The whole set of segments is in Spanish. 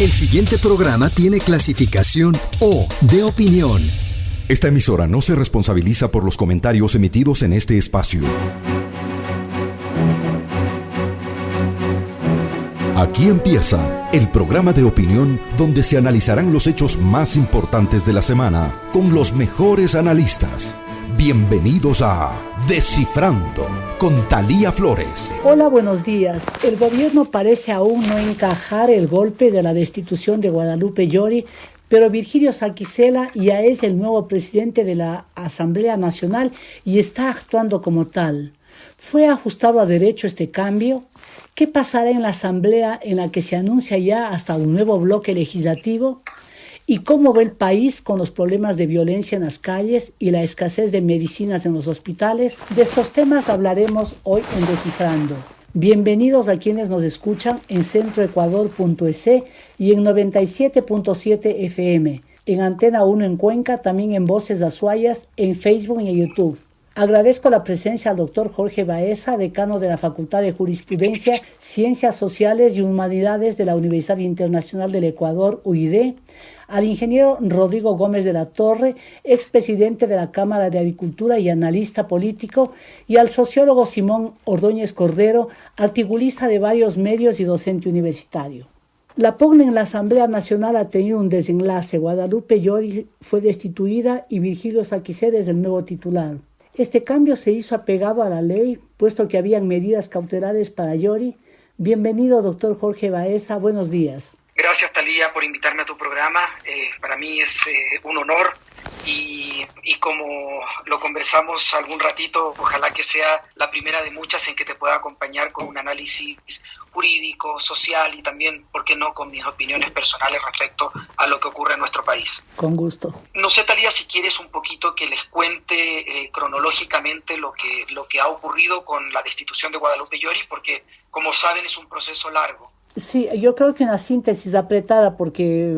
El siguiente programa tiene clasificación O de opinión. Esta emisora no se responsabiliza por los comentarios emitidos en este espacio. Aquí empieza el programa de opinión donde se analizarán los hechos más importantes de la semana con los mejores analistas. Bienvenidos a Descifrando con Talía Flores. Hola, buenos días. El gobierno parece aún no encajar el golpe de la destitución de Guadalupe Llori, pero Virgilio Saquicela ya es el nuevo presidente de la Asamblea Nacional y está actuando como tal. ¿Fue ajustado a derecho este cambio? ¿Qué pasará en la Asamblea en la que se anuncia ya hasta un nuevo bloque legislativo? Y cómo ve el país con los problemas de violencia en las calles y la escasez de medicinas en los hospitales. De estos temas hablaremos hoy en Descifrando. Bienvenidos a quienes nos escuchan en centroecuador.es y en 97.7 FM, en Antena 1 en Cuenca, también en Voces Azuayas, en Facebook y en YouTube. Agradezco la presencia al doctor Jorge Baeza, decano de la Facultad de Jurisprudencia, Ciencias Sociales y Humanidades de la Universidad Internacional del Ecuador, UID, al ingeniero Rodrigo Gómez de la Torre, expresidente de la Cámara de Agricultura y analista político, y al sociólogo Simón Ordóñez Cordero, articulista de varios medios y docente universitario. La pugna en la Asamblea Nacional ha tenido un desenlace. Guadalupe Llori fue destituida y Virgilio Saquicé es el nuevo titular. Este cambio se hizo apegado a la ley, puesto que habían medidas cautelares para Llori. Bienvenido, doctor Jorge Baeza. Buenos días. Gracias, Talía, por invitarme a tu programa. Eh, para mí es eh, un honor y, y, como lo conversamos algún ratito, ojalá que sea la primera de muchas en que te pueda acompañar con un análisis jurídico, social y también, ¿por qué no?, con mis opiniones personales respecto a lo que ocurre en nuestro país. Con gusto. No sé, Talía, si quieres un poquito que les cuente eh, cronológicamente lo que, lo que ha ocurrido con la destitución de Guadalupe Llori, porque, como saben, es un proceso largo. Sí, yo creo que una síntesis apretada porque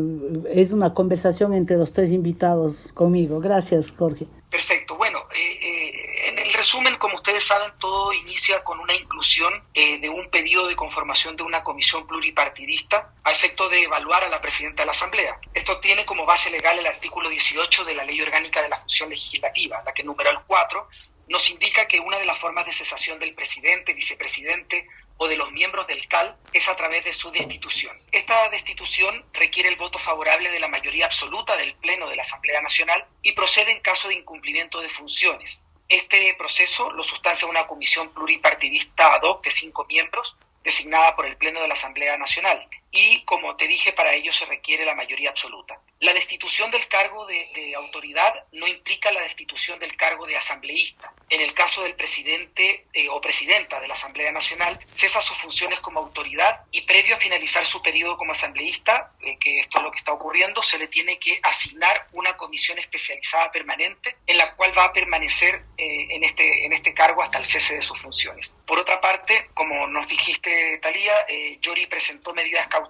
es una conversación entre los tres invitados conmigo. Gracias, Jorge. Perfecto. Bueno, eh, eh, en el resumen, como ustedes saben, todo inicia con una inclusión eh, de un pedido de conformación de una comisión pluripartidista a efecto de evaluar a la presidenta de la Asamblea. Esto tiene como base legal el artículo 18 de la Ley Orgánica de la Función Legislativa, la que número el 4 nos indica que una de las formas de cesación del presidente, vicepresidente, o de los miembros del CAL es a través de su destitución. Esta destitución requiere el voto favorable de la mayoría absoluta del Pleno de la Asamblea Nacional y procede en caso de incumplimiento de funciones. Este proceso lo sustancia una comisión pluripartidista ad hoc de cinco miembros designada por el Pleno de la Asamblea Nacional y, como te dije, para ello se requiere la mayoría absoluta. La destitución del cargo de, autoridad no implica la destitución del cargo de asambleísta. En el caso del presidente eh, o presidenta de la Asamblea Nacional, cesa sus funciones como autoridad y previo a finalizar su periodo como asambleísta, eh, que esto es lo que está ocurriendo, se le tiene que asignar una comisión especializada permanente en la cual va a permanecer eh, en, este, en este cargo hasta el cese de sus funciones. Por otra parte, como nos dijiste, Talía, Yori presentó medidas cautelares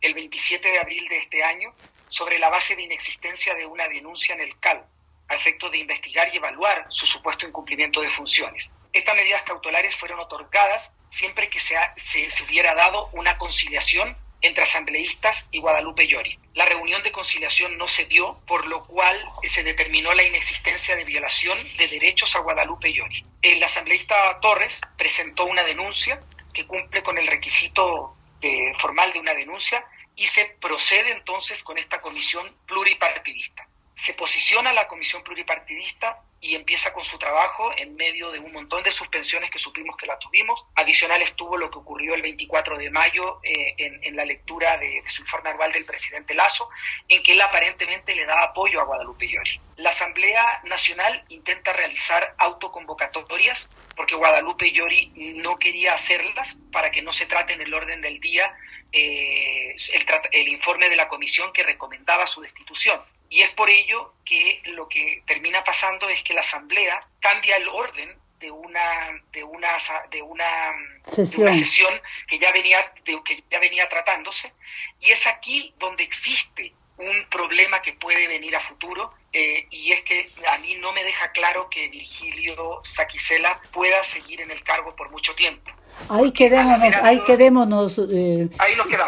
el 27 de abril de este año sobre la base de inexistencia de una denuncia en el CAL, a efecto de investigar y evaluar su supuesto incumplimiento de funciones. Estas medidas cautelares fueron otorgadas siempre que se, se, hubiera dado una conciliación entre asambleístas y Guadalupe Llori. La reunión de conciliación no se dio, por lo cual se determinó la inexistencia de violación de derechos a Guadalupe Llori. El asambleísta Torres presentó una denuncia que cumple con el requisito eh, formal de una denuncia y se procede entonces con esta comisión pluripartidista. Se posiciona la comisión pluripartidista y empieza con su trabajo en medio de un montón de suspensiones que supimos que la tuvimos. Adicional estuvo lo que ocurrió el 24 de mayo eh, en, la lectura de, su informe anual del presidente Lazo, en que él aparentemente le da apoyo a Guadalupe Llori. La Asamblea Nacional intenta realizar autoconvocatorias porque Guadalupe Llori no quería hacerlas para que no se trate en el orden del día eh, el, el informe de la comisión que recomendaba su destitución. Y es por ello que lo que termina pasando es que la Asamblea cambia el orden de una de una de una sesión, sesión que ya venía de, que ya venía tratándose. Y es aquí donde existe un problema que puede venir a futuro eh, y es que a mí no me deja claro que Virgilio Saquicela pueda seguir en el cargo por mucho tiempo. Ahí quedémonos, ahí quedémonos, eh,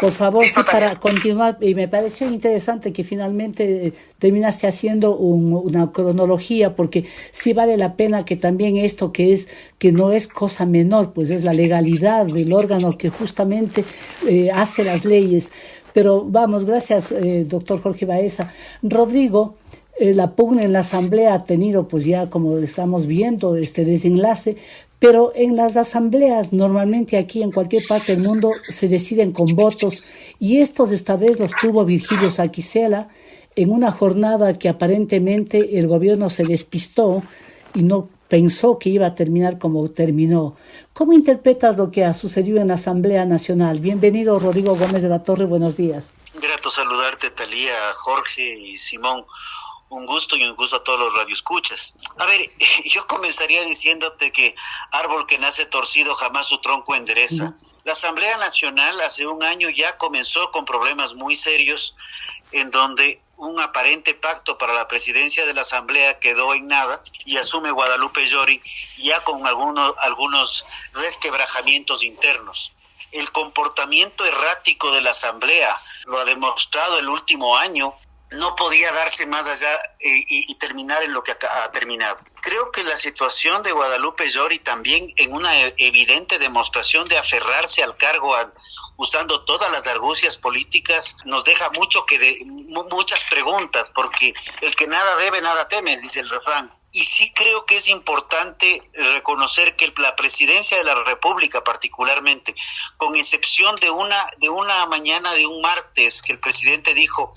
por favor, sí, para continuar. Y me pareció interesante que finalmente eh, terminaste haciendo una cronología, porque sí vale la pena que también esto que es que no es cosa menor, pues es la legalidad del órgano que justamente eh, hace las leyes. Pero vamos, gracias, doctor Jorge Baeza. Rodrigo, la pugna en la Asamblea ha tenido, pues ya como estamos viendo, este desenlace, pero en las asambleas, normalmente aquí en cualquier parte del mundo, se deciden con votos y estos esta vez los tuvo Virgilio Saquicela en una jornada que aparentemente el gobierno se despistó y no pensó que iba a terminar como terminó. ¿Cómo interpretas lo que ha sucedido en la Asamblea Nacional? Bienvenido, Rodrigo Gómez de la Torre, buenos días. Grato saludarte, Talía, Jorge y Simón un gusto y un gusto a todos los radioescuchas. A ver, yo comenzaría diciéndote que árbol que nace torcido jamás su tronco endereza. La Asamblea Nacional hace un año ya comenzó con problemas muy serios en donde un aparente pacto para la presidencia de la Asamblea quedó en nada y asume Guadalupe Llori ya con algunos, algunos resquebrajamientos internos. El comportamiento errático de la Asamblea lo ha demostrado el último año no podía darse más allá eh, y, terminar en lo que ha, terminado. Creo que la situación de Guadalupe Llori también en una evidente demostración de aferrarse al cargo usando todas las argucias políticas nos deja mucho que de, muchas preguntas porque el que nada debe nada teme dice el refrán y sí creo que es importante reconocer que la presidencia de la República particularmente, con excepción de una de una mañana de un martes que el presidente dijo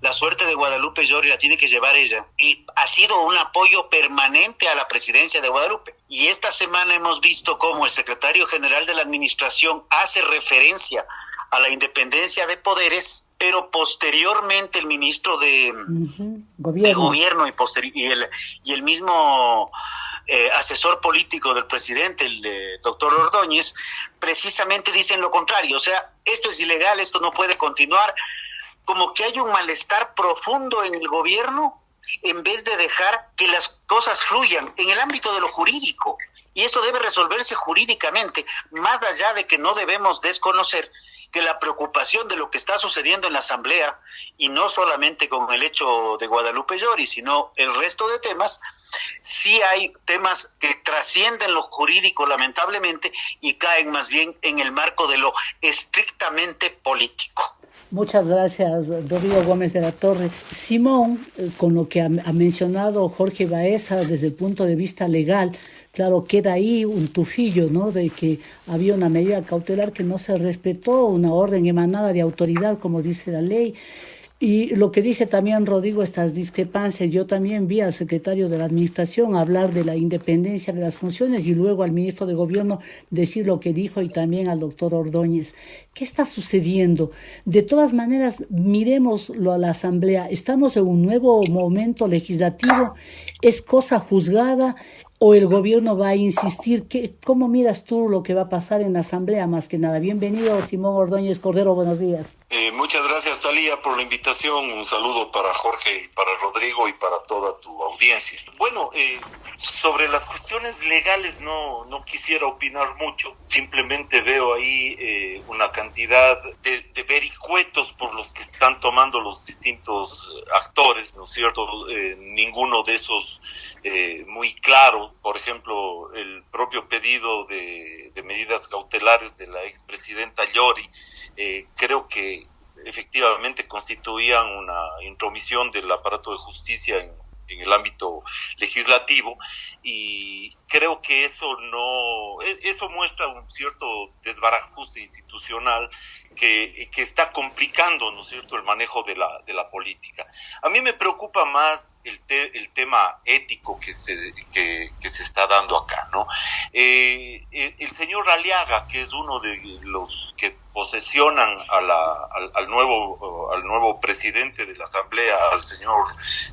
la suerte de Guadalupe Llori la tiene que llevar ella y ha sido un apoyo permanente a la presidencia de Guadalupe. Y esta semana hemos visto cómo el secretario general de la administración hace referencia a la independencia de poderes, pero posteriormente el ministro de, gobierno. y, y, el, y el mismo eh, asesor político del presidente, el doctor Ordóñez, precisamente dicen lo contrario, o sea, esto es ilegal, esto no puede continuar, como que hay un malestar profundo en el gobierno en vez de dejar que las cosas fluyan en el ámbito de lo jurídico. Y eso debe resolverse jurídicamente, más allá de que no debemos desconocer que la preocupación de lo que está sucediendo en la Asamblea, y no solamente con el hecho de Guadalupe Llori, sino el resto de temas, sí hay temas que trascienden lo jurídico lamentablemente y caen más bien en el marco de lo estrictamente político. Muchas gracias, Rodrigo Gómez de la Torre. Simón, eh, con lo que ha, mencionado Jorge Baeza desde el punto de vista legal, claro, queda ahí un tufillo, ¿no? De que había una medida cautelar que no se respetó, una orden emanada de autoridad, como dice la ley. Y lo que dice también Rodrigo, estas discrepancias, yo también vi al secretario de la Administración hablar de la independencia de las funciones y luego al ministro de Gobierno decir lo que dijo y también al doctor Ordóñez. ¿Qué está sucediendo? De todas maneras, miremoslo a la Asamblea. Estamos en un nuevo momento legislativo, es cosa juzgada, o el gobierno va a insistir? ¿Qué, ¿Cómo miras tú lo que va a pasar en la Asamblea más que nada? Bienvenido, Simón Ordóñez Cordero, buenos días. Eh, muchas gracias, Talía, por la invitación. Un saludo para Jorge y para Rodrigo y para toda tu audiencia. Bueno, eh, sobre las cuestiones legales no, no quisiera opinar mucho. Simplemente veo ahí eh, una cantidad de, de, vericuetos por los que están tomando los distintos actores, ¿no es cierto? ninguno de esos muy claro. Por ejemplo, el propio pedido de, de medidas cautelares de la expresidenta Llori eh, creo que efectivamente constituían una intromisión del aparato de justicia en, en el ámbito legislativo y creo que eso no e, eso muestra un cierto desbarajuste institucional que, que, está complicando, ¿no cierto?, el manejo de la, de la política. A mí me preocupa más el, el tema ético que se, que, se está dando acá, ¿no? Eh, el, señor Aliaga, que es uno de los que posesionan a la, al, nuevo, al nuevo presidente de la Asamblea, al señor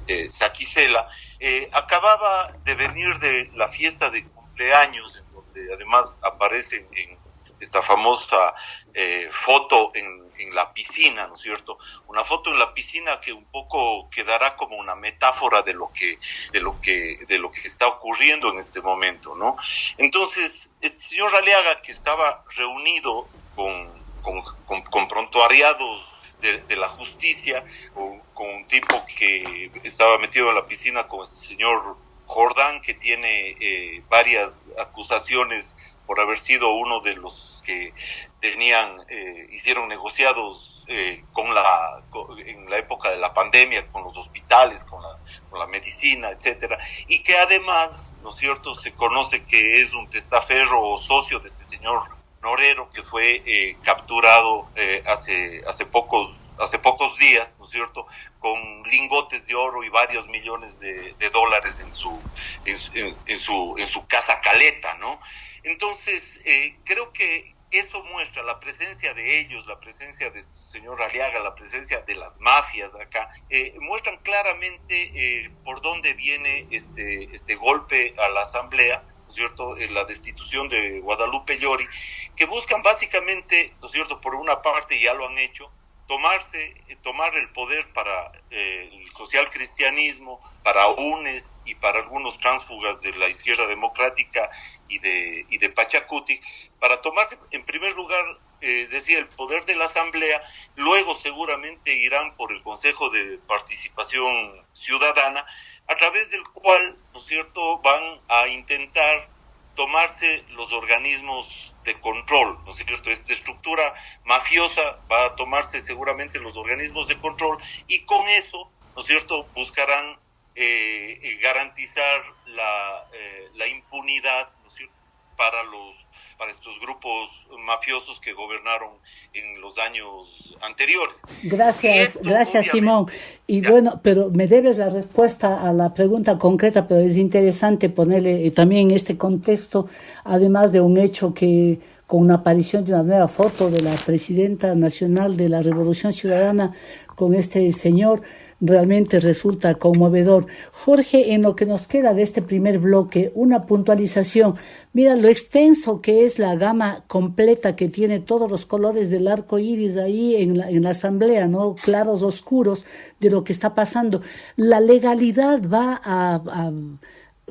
eh, Saquicela, eh, acababa de venir de la fiesta de cumpleaños, en donde además aparece en esta famosa eh, foto en, la piscina, ¿no es cierto? Una foto en la piscina que un poco quedará como una metáfora de lo que, de lo que, de lo que está ocurriendo en este momento, ¿no? Entonces, el señor Raleaga, que estaba reunido con, con, con, prontuariados de, la justicia, con, con un tipo que estaba metido en la piscina con el señor Jordán, que tiene eh, varias acusaciones por haber sido uno de los que tenían, eh, hicieron negociados eh, con la, en la época de la pandemia, con los hospitales, con la, con la medicina, etcétera, y que además, ¿no es cierto?, se conoce que es un testaferro o socio de este señor Norero que fue eh, capturado hace, hace pocos hace pocos días, ¿no es cierto?, con lingotes de oro y varios millones de, dólares en su, en, su, en su casa caleta, ¿no? Entonces, eh, creo que eso muestra la presencia de ellos, la presencia de este señor Aliaga, la presencia de las mafias acá, eh, muestran claramente eh, por dónde viene este, este golpe a la Asamblea, ¿no es cierto?, la destitución de Guadalupe Llori, que buscan básicamente, ¿no es cierto?, por una parte ya lo han hecho, tomarse, tomar el poder para el social cristianismo, para UNES y para algunos tránsfugas de la izquierda democrática y de, y de Pachacuti, para tomarse en primer lugar, eh, decía, el poder de la Asamblea, luego seguramente irán por el Consejo de Participación Ciudadana, a través del cual, ¿no es cierto?, van a intentar tomarse los organismos de control, ¿no es cierto? Esta estructura mafiosa va a tomarse seguramente los organismos de control y con eso, ¿no es cierto?, buscarán eh, eh garantizar la, eh, la impunidad para los para estos grupos mafiosos que gobernaron en los años anteriores. Gracias, gracias Simón. Y bueno, pero me debes la respuesta a la pregunta concreta, pero es interesante ponerle eh, también en este contexto, además de un hecho que con una aparición de una nueva foto de la presidenta nacional de la Revolución Ciudadana con este señor, realmente resulta conmovedor. Jorge, en lo que nos queda de este primer bloque, una puntualización. Mira lo extenso que es la gama completa que tiene todos los colores del arco iris ahí en la, en la asamblea, ¿no? Claros, oscuros de lo que está pasando. La legalidad va a, a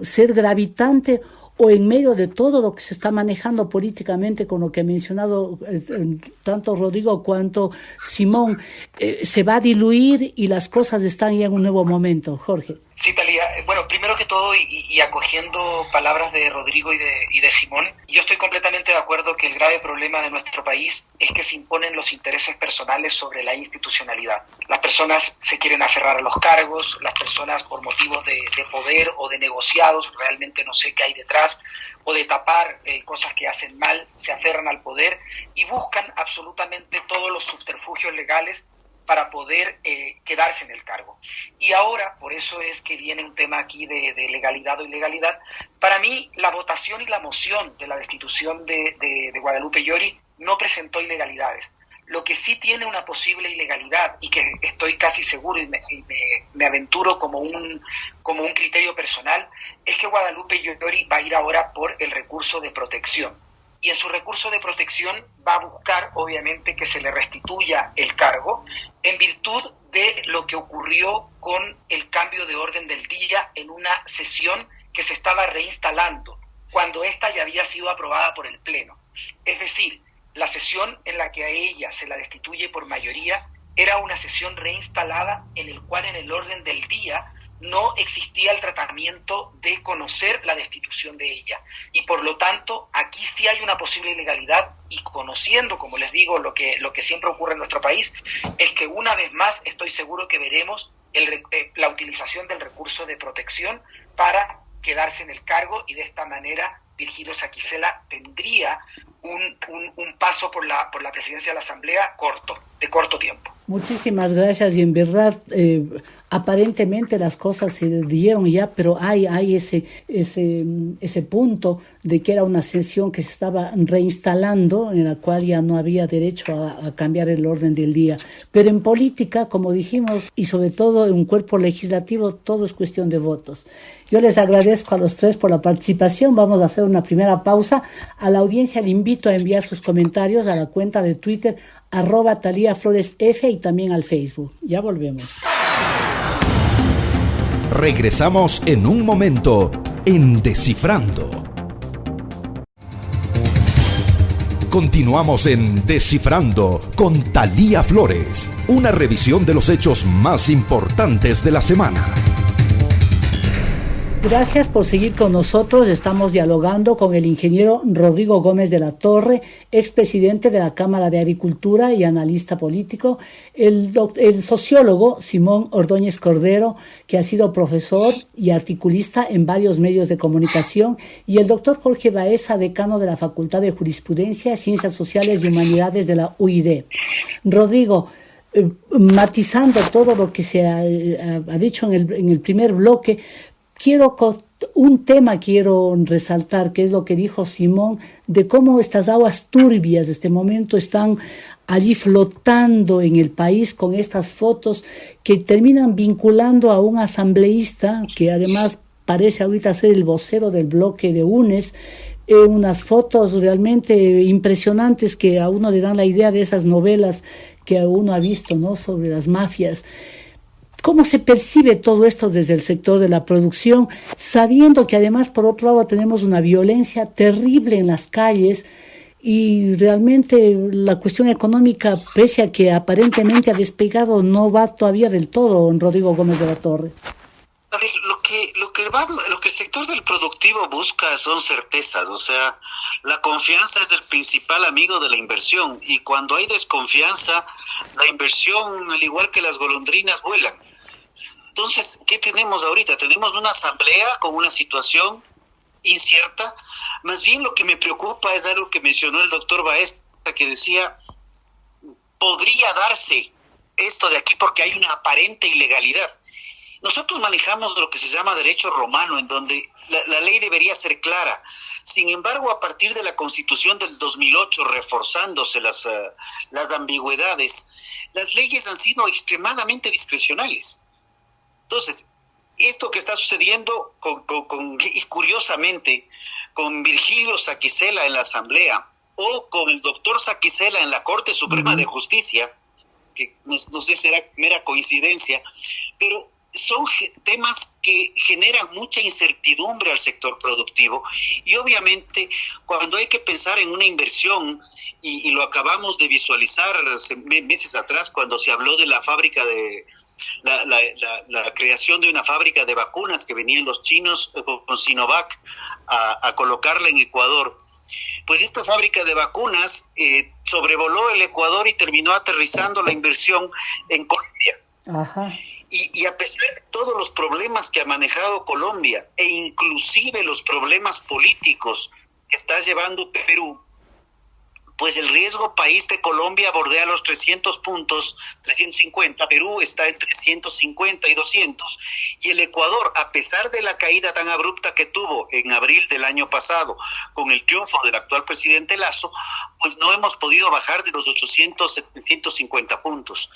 ser gravitante o en medio de todo lo que se está manejando políticamente con lo que ha mencionado eh, tanto Rodrigo cuanto Simón, eh, se va a diluir y las cosas están ya en un nuevo momento. Jorge. Sí, Talía. Bueno, primero que todo, y, acogiendo palabras de Rodrigo y de, y de Simón, yo estoy completamente de acuerdo que el grave problema de nuestro país es que se imponen los intereses personales sobre la institucionalidad. Las personas se quieren aferrar a los cargos, las personas por motivos de, poder o de negociados, realmente no sé qué hay detrás, o de tapar eh, cosas que hacen mal, se aferran al poder y buscan absolutamente todos los subterfugios legales para poder eh, quedarse en el cargo. Y ahora, por eso es que viene un tema aquí de, legalidad o ilegalidad, para mí la votación y la moción de la destitución de, Guadalupe Llori no presentó ilegalidades. Lo que sí tiene una posible ilegalidad y que estoy casi seguro y me, aventuro como un, como un criterio personal es que Guadalupe Llori va a ir ahora por el recurso de protección y en su recurso de protección va a buscar, obviamente, que se le restituya el cargo en virtud de lo que ocurrió con el cambio de orden del día en una sesión que se estaba reinstalando cuando ésta ya había sido aprobada por el Pleno. Es decir, la sesión en la que a ella se la destituye por mayoría era una sesión reinstalada en el cual en el orden del día no existía el tratamiento de conocer la destitución de ella. Y por lo tanto, aquí sí hay una posible ilegalidad y conociendo, como les digo, lo que, lo que siempre ocurre en nuestro país, es que una vez más estoy seguro que veremos eh, la utilización del recurso de protección para quedarse en el cargo y de esta manera Virgilio Saquicela tendría un, un, paso por la, por la presidencia de la Asamblea corto, de corto tiempo. Muchísimas gracias y en verdad eh, aparentemente las cosas se dieron ya, pero hay, ese, punto de que era una sesión que se estaba reinstalando en la cual ya no había derecho a, a cambiar el orden del día. Pero en política, como dijimos, y sobre todo en un cuerpo legislativo, todo es cuestión de votos. Yo les agradezco a los tres por la participación. Vamos a hacer una primera pausa. A la audiencia le invito a enviar sus comentarios a la cuenta de Twitter arroba Talía Flores F y también al Facebook. Ya volvemos. Regresamos en un momento en Descifrando. Continuamos en Descifrando con Talía Flores, una revisión de los hechos más importantes de la semana. Gracias por seguir con nosotros. Estamos dialogando con el ingeniero Rodrigo Gómez de la Torre, expresidente de la Cámara de Agricultura y analista político, el, el, sociólogo Simón Ordóñez Cordero, que ha sido profesor y articulista en varios medios de comunicación, y el doctor Jorge Baeza, decano de la Facultad de Jurisprudencia, Ciencias Sociales y Humanidades de la UID. Rodrigo, eh, matizando todo lo que se ha, ha dicho en el primer bloque, quiero un tema quiero resaltar, que es lo que dijo Simón, de cómo estas aguas turbias de este momento están allí flotando en el país con estas fotos que terminan vinculando a un asambleísta que además parece ahorita ser el vocero del bloque de UNES, eh, unas fotos realmente impresionantes que a uno le dan la idea de esas novelas que uno ha visto, ¿no? Sobre las mafias. ¿Cómo se percibe todo esto desde el sector de la producción, sabiendo que además, por otro lado, tenemos una violencia terrible en las calles y realmente la cuestión económica, pese a que aparentemente ha despegado, no va todavía del todo, Rodrigo Gómez de la Torre? A ver, lo que, lo que el sector del productivo busca son certezas, o sea, la confianza es el principal amigo de la inversión y cuando hay desconfianza, la inversión, al igual que las golondrinas, vuelan. Entonces, ¿qué tenemos ahorita? Tenemos una asamblea con una situación incierta. Más bien lo que me preocupa es algo que mencionó el doctor Baez, que decía, podría darse esto de aquí porque hay una aparente ilegalidad. Nosotros manejamos lo que se llama derecho romano, en donde la, ley debería ser clara. Sin embargo, a partir de la constitución del 2008, reforzándose las, uh, las ambigüedades, las leyes han sido extremadamente discrecionales. Entonces, esto que está sucediendo con, y curiosamente con Virgilio Saquicela en la Asamblea o con el doctor Saquicela en la Corte Suprema de Justicia, que no, no, sé si será mera coincidencia, pero son temas que generan mucha incertidumbre al sector productivo y obviamente cuando hay que pensar en una inversión, y, lo acabamos de visualizar meses atrás cuando se habló de la fábrica de, la, la, la, creación de una fábrica de vacunas que venían los chinos eh, con Sinovac a, a colocarla en Ecuador. Pues esta fábrica de vacunas eh, sobrevoló el Ecuador y terminó aterrizando la inversión en Colombia. Ajá. Y, y, a pesar de todos los problemas que ha manejado Colombia e inclusive los problemas políticos que está llevando Perú, pues el riesgo país de Colombia bordea los 300 puntos, 350, Perú está en 350 y 200, y el Ecuador, a pesar de la caída tan abrupta que tuvo en abril del año pasado con el triunfo del actual presidente Lazo, pues no hemos podido bajar de los 800, 750 puntos.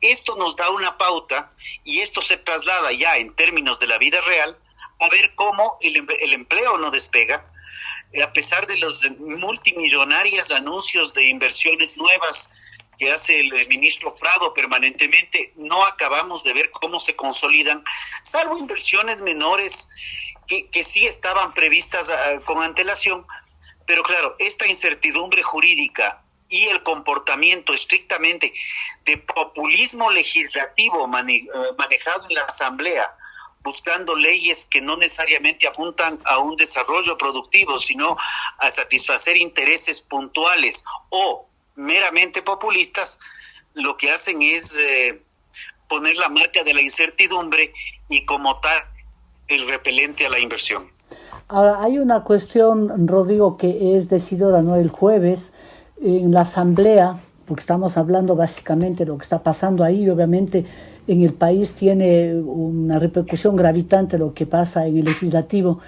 Esto nos da una pauta y esto se traslada ya en términos de la vida real a ver cómo el, el empleo no despega, a pesar de los multimillonarios anuncios de inversiones nuevas que hace el ministro Prado permanentemente, no acabamos de ver cómo se consolidan, salvo inversiones menores que, sí estaban previstas uh, con antelación. Pero claro, esta incertidumbre jurídica y el comportamiento estrictamente de populismo legislativo uh, manejado en la Asamblea, buscando leyes que no necesariamente apuntan a un desarrollo productivo, sino a satisfacer intereses puntuales o meramente populistas, lo que hacen es eh, poner la marca de la incertidumbre y como tal el repelente a la inversión. Ahora, hay una cuestión, Rodrigo, que es decidida ¿no? el jueves en la Asamblea, porque estamos hablando básicamente de lo que está pasando ahí, obviamente en el país tiene una repercusión gravitante lo que pasa en el legislativo.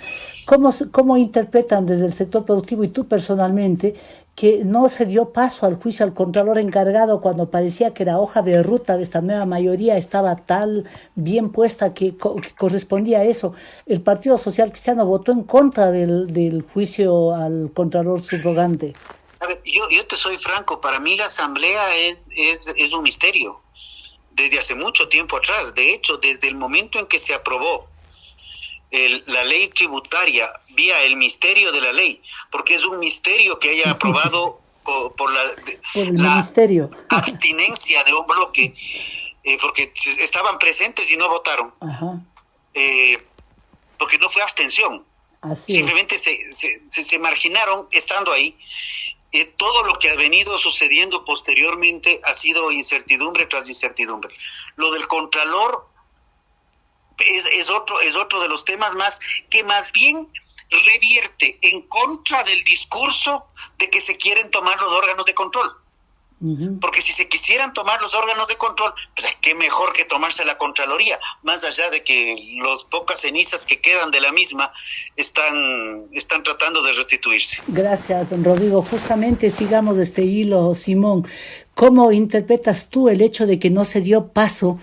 ¿Cómo, ¿Cómo interpretan desde el sector productivo y tú personalmente que no se dio paso al juicio al Contralor encargado cuando parecía que la hoja de ruta de esta nueva mayoría estaba tal bien puesta que, co que correspondía a eso? El Partido Social Cristiano votó en contra del, del juicio al Contralor subrogante. A ver, yo, yo te soy franco, para mí la asamblea es, es, es un misterio desde hace mucho tiempo atrás. De hecho, desde el momento en que se aprobó el, la ley tributaria vía el misterio de la ley, porque es un misterio que haya aprobado por, la, ministerio. abstinencia de un bloque, eh, porque estaban presentes y no votaron, eh, porque no fue abstención. Simplemente se, se, se, marginaron estando ahí. Eh, todo lo que ha venido sucediendo posteriormente ha sido incertidumbre tras incertidumbre. Lo del Contralor es, es, otro, es otro de los temas más que más bien revierte en contra del discurso de que se quieren tomar los órganos de control. Porque si se quisieran tomar los órganos de control, pues qué mejor que tomarse la Contraloría, más allá de que los pocas cenizas que quedan de la misma están, están tratando de restituirse. Gracias, don Rodrigo. Justamente sigamos este hilo, Simón. ¿Cómo interpretas tú el hecho de que no se dio paso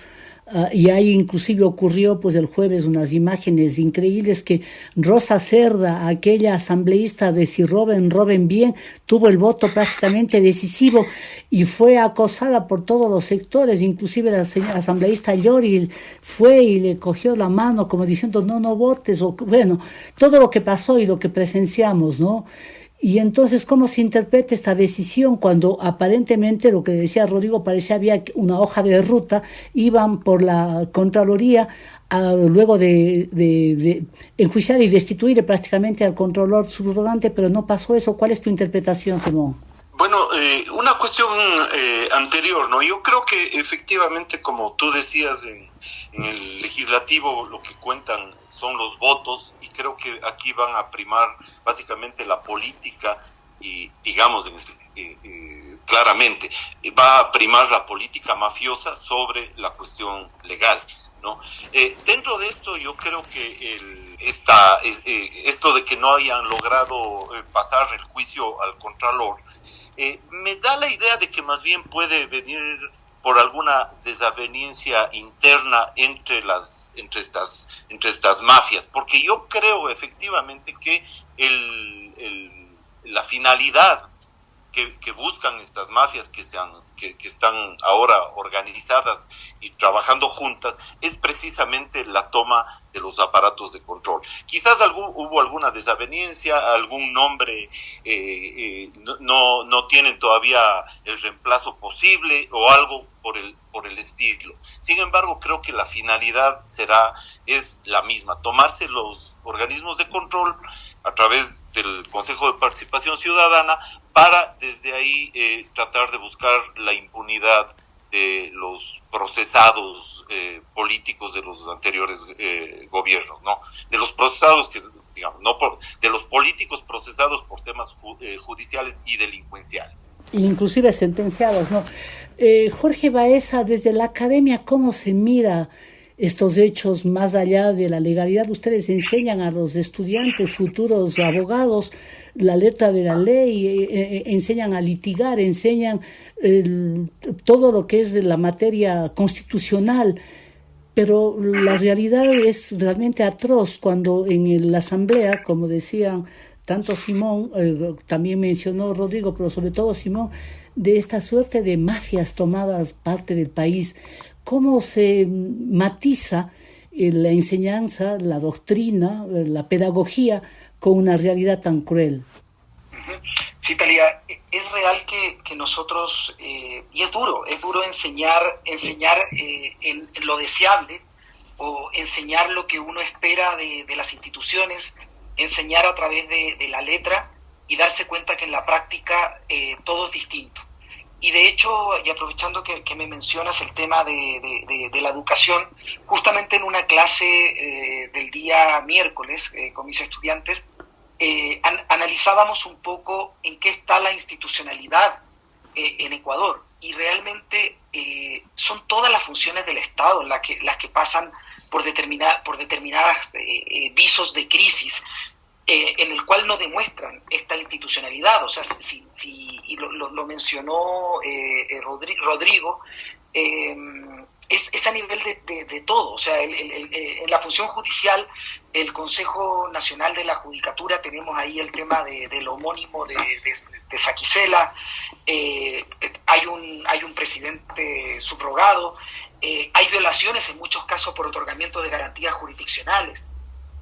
Uh, y ahí inclusive ocurrió pues el jueves unas imágenes increíbles que Rosa Cerda, aquella asambleísta de si roben, roben bien, tuvo el voto prácticamente decisivo y fue acosada por todos los sectores, inclusive la asambleísta Llori fue y le cogió la mano como diciendo no, no votes, o bueno, todo lo que pasó y lo que presenciamos, ¿no? Y entonces, ¿cómo se interpreta esta decisión cuando aparentemente, lo que decía Rodrigo, parecía había una hoja de ruta, iban por la Contraloría a, luego de, de, enjuiciar y destituir prácticamente al controlador subrogante, pero no pasó eso. ¿Cuál es tu interpretación, Simón? Bueno, eh, una cuestión eh, anterior, ¿no? Yo creo que efectivamente, como tú decías en, el legislativo, lo que cuentan son los votos creo que aquí van a primar básicamente la política y digamos eh, eh, claramente va a primar la política mafiosa sobre la cuestión legal no eh, dentro de esto yo creo que el, esta, esto de que no hayan logrado pasar el juicio al contralor me da la idea de que más bien puede venir por alguna desaveniencia interna entre las entre estas entre estas mafias porque yo creo efectivamente que el, el la finalidad que, que, buscan estas mafias que, sean, que, que, están ahora organizadas y trabajando juntas es precisamente la toma de los aparatos de control. Quizás hubo alguna desaveniencia, algún nombre eh, eh, no, no tienen todavía el reemplazo posible o algo por el, por el estilo. Sin embargo, creo que la finalidad será, es la misma, tomarse los organismos de control a través del Consejo de Participación Ciudadana para desde ahí eh, tratar de buscar la impunidad de los procesados eh, políticos de los anteriores eh, gobiernos, ¿no? De los procesados que digamos, no por, de los políticos procesados por temas ju eh, judiciales y delincuenciales. Inclusive sentenciados, ¿no? Eh, Jorge Baeza, desde la academia, ¿cómo se mira estos hechos más allá de la legalidad? Ustedes enseñan a los estudiantes, futuros abogados, la letra de la ley, eh, eh, enseñan a litigar, enseñan todo lo que es de la materia constitucional pero la realidad es realmente atroz cuando en la asamblea, como decían tanto Simón, eh, también mencionó Rodrigo, pero sobre todo Simón, de esta suerte de mafias tomadas parte del país, cómo se matiza eh, la enseñanza, la doctrina, eh, la pedagogía con una realidad tan cruel. Sí, Talia, es real que, que nosotros, eh, y es duro, es duro enseñar, enseñar eh, lo deseable o enseñar lo que uno espera de, de las instituciones, enseñar a través de, de, la letra y darse cuenta que en la práctica eh, todo es distinto. Y de hecho, y aprovechando que, que me mencionas el tema de, de, la educación, justamente en una clase eh, del día miércoles con mis estudiantes, eh, an analizábamos un poco en qué está la institucionalidad eh, en Ecuador y realmente eh, son todas las funciones del Estado las que, las que pasan por, determina por determinadas eh, visos de crisis en el cual no demuestran esta institucionalidad. O sea, si, si y lo, lo, lo mencionó Rodri Rodrigo, es, a nivel de, todo. O sea, eh, en la función judicial, el Consejo Nacional de la Judicatura, tenemos ahí el tema del homónimo de, de, Saquicela, eh, hay, un, hay un presidente subrogado, eh, hay violaciones en muchos casos por otorgamiento de garantías jurisdiccionales.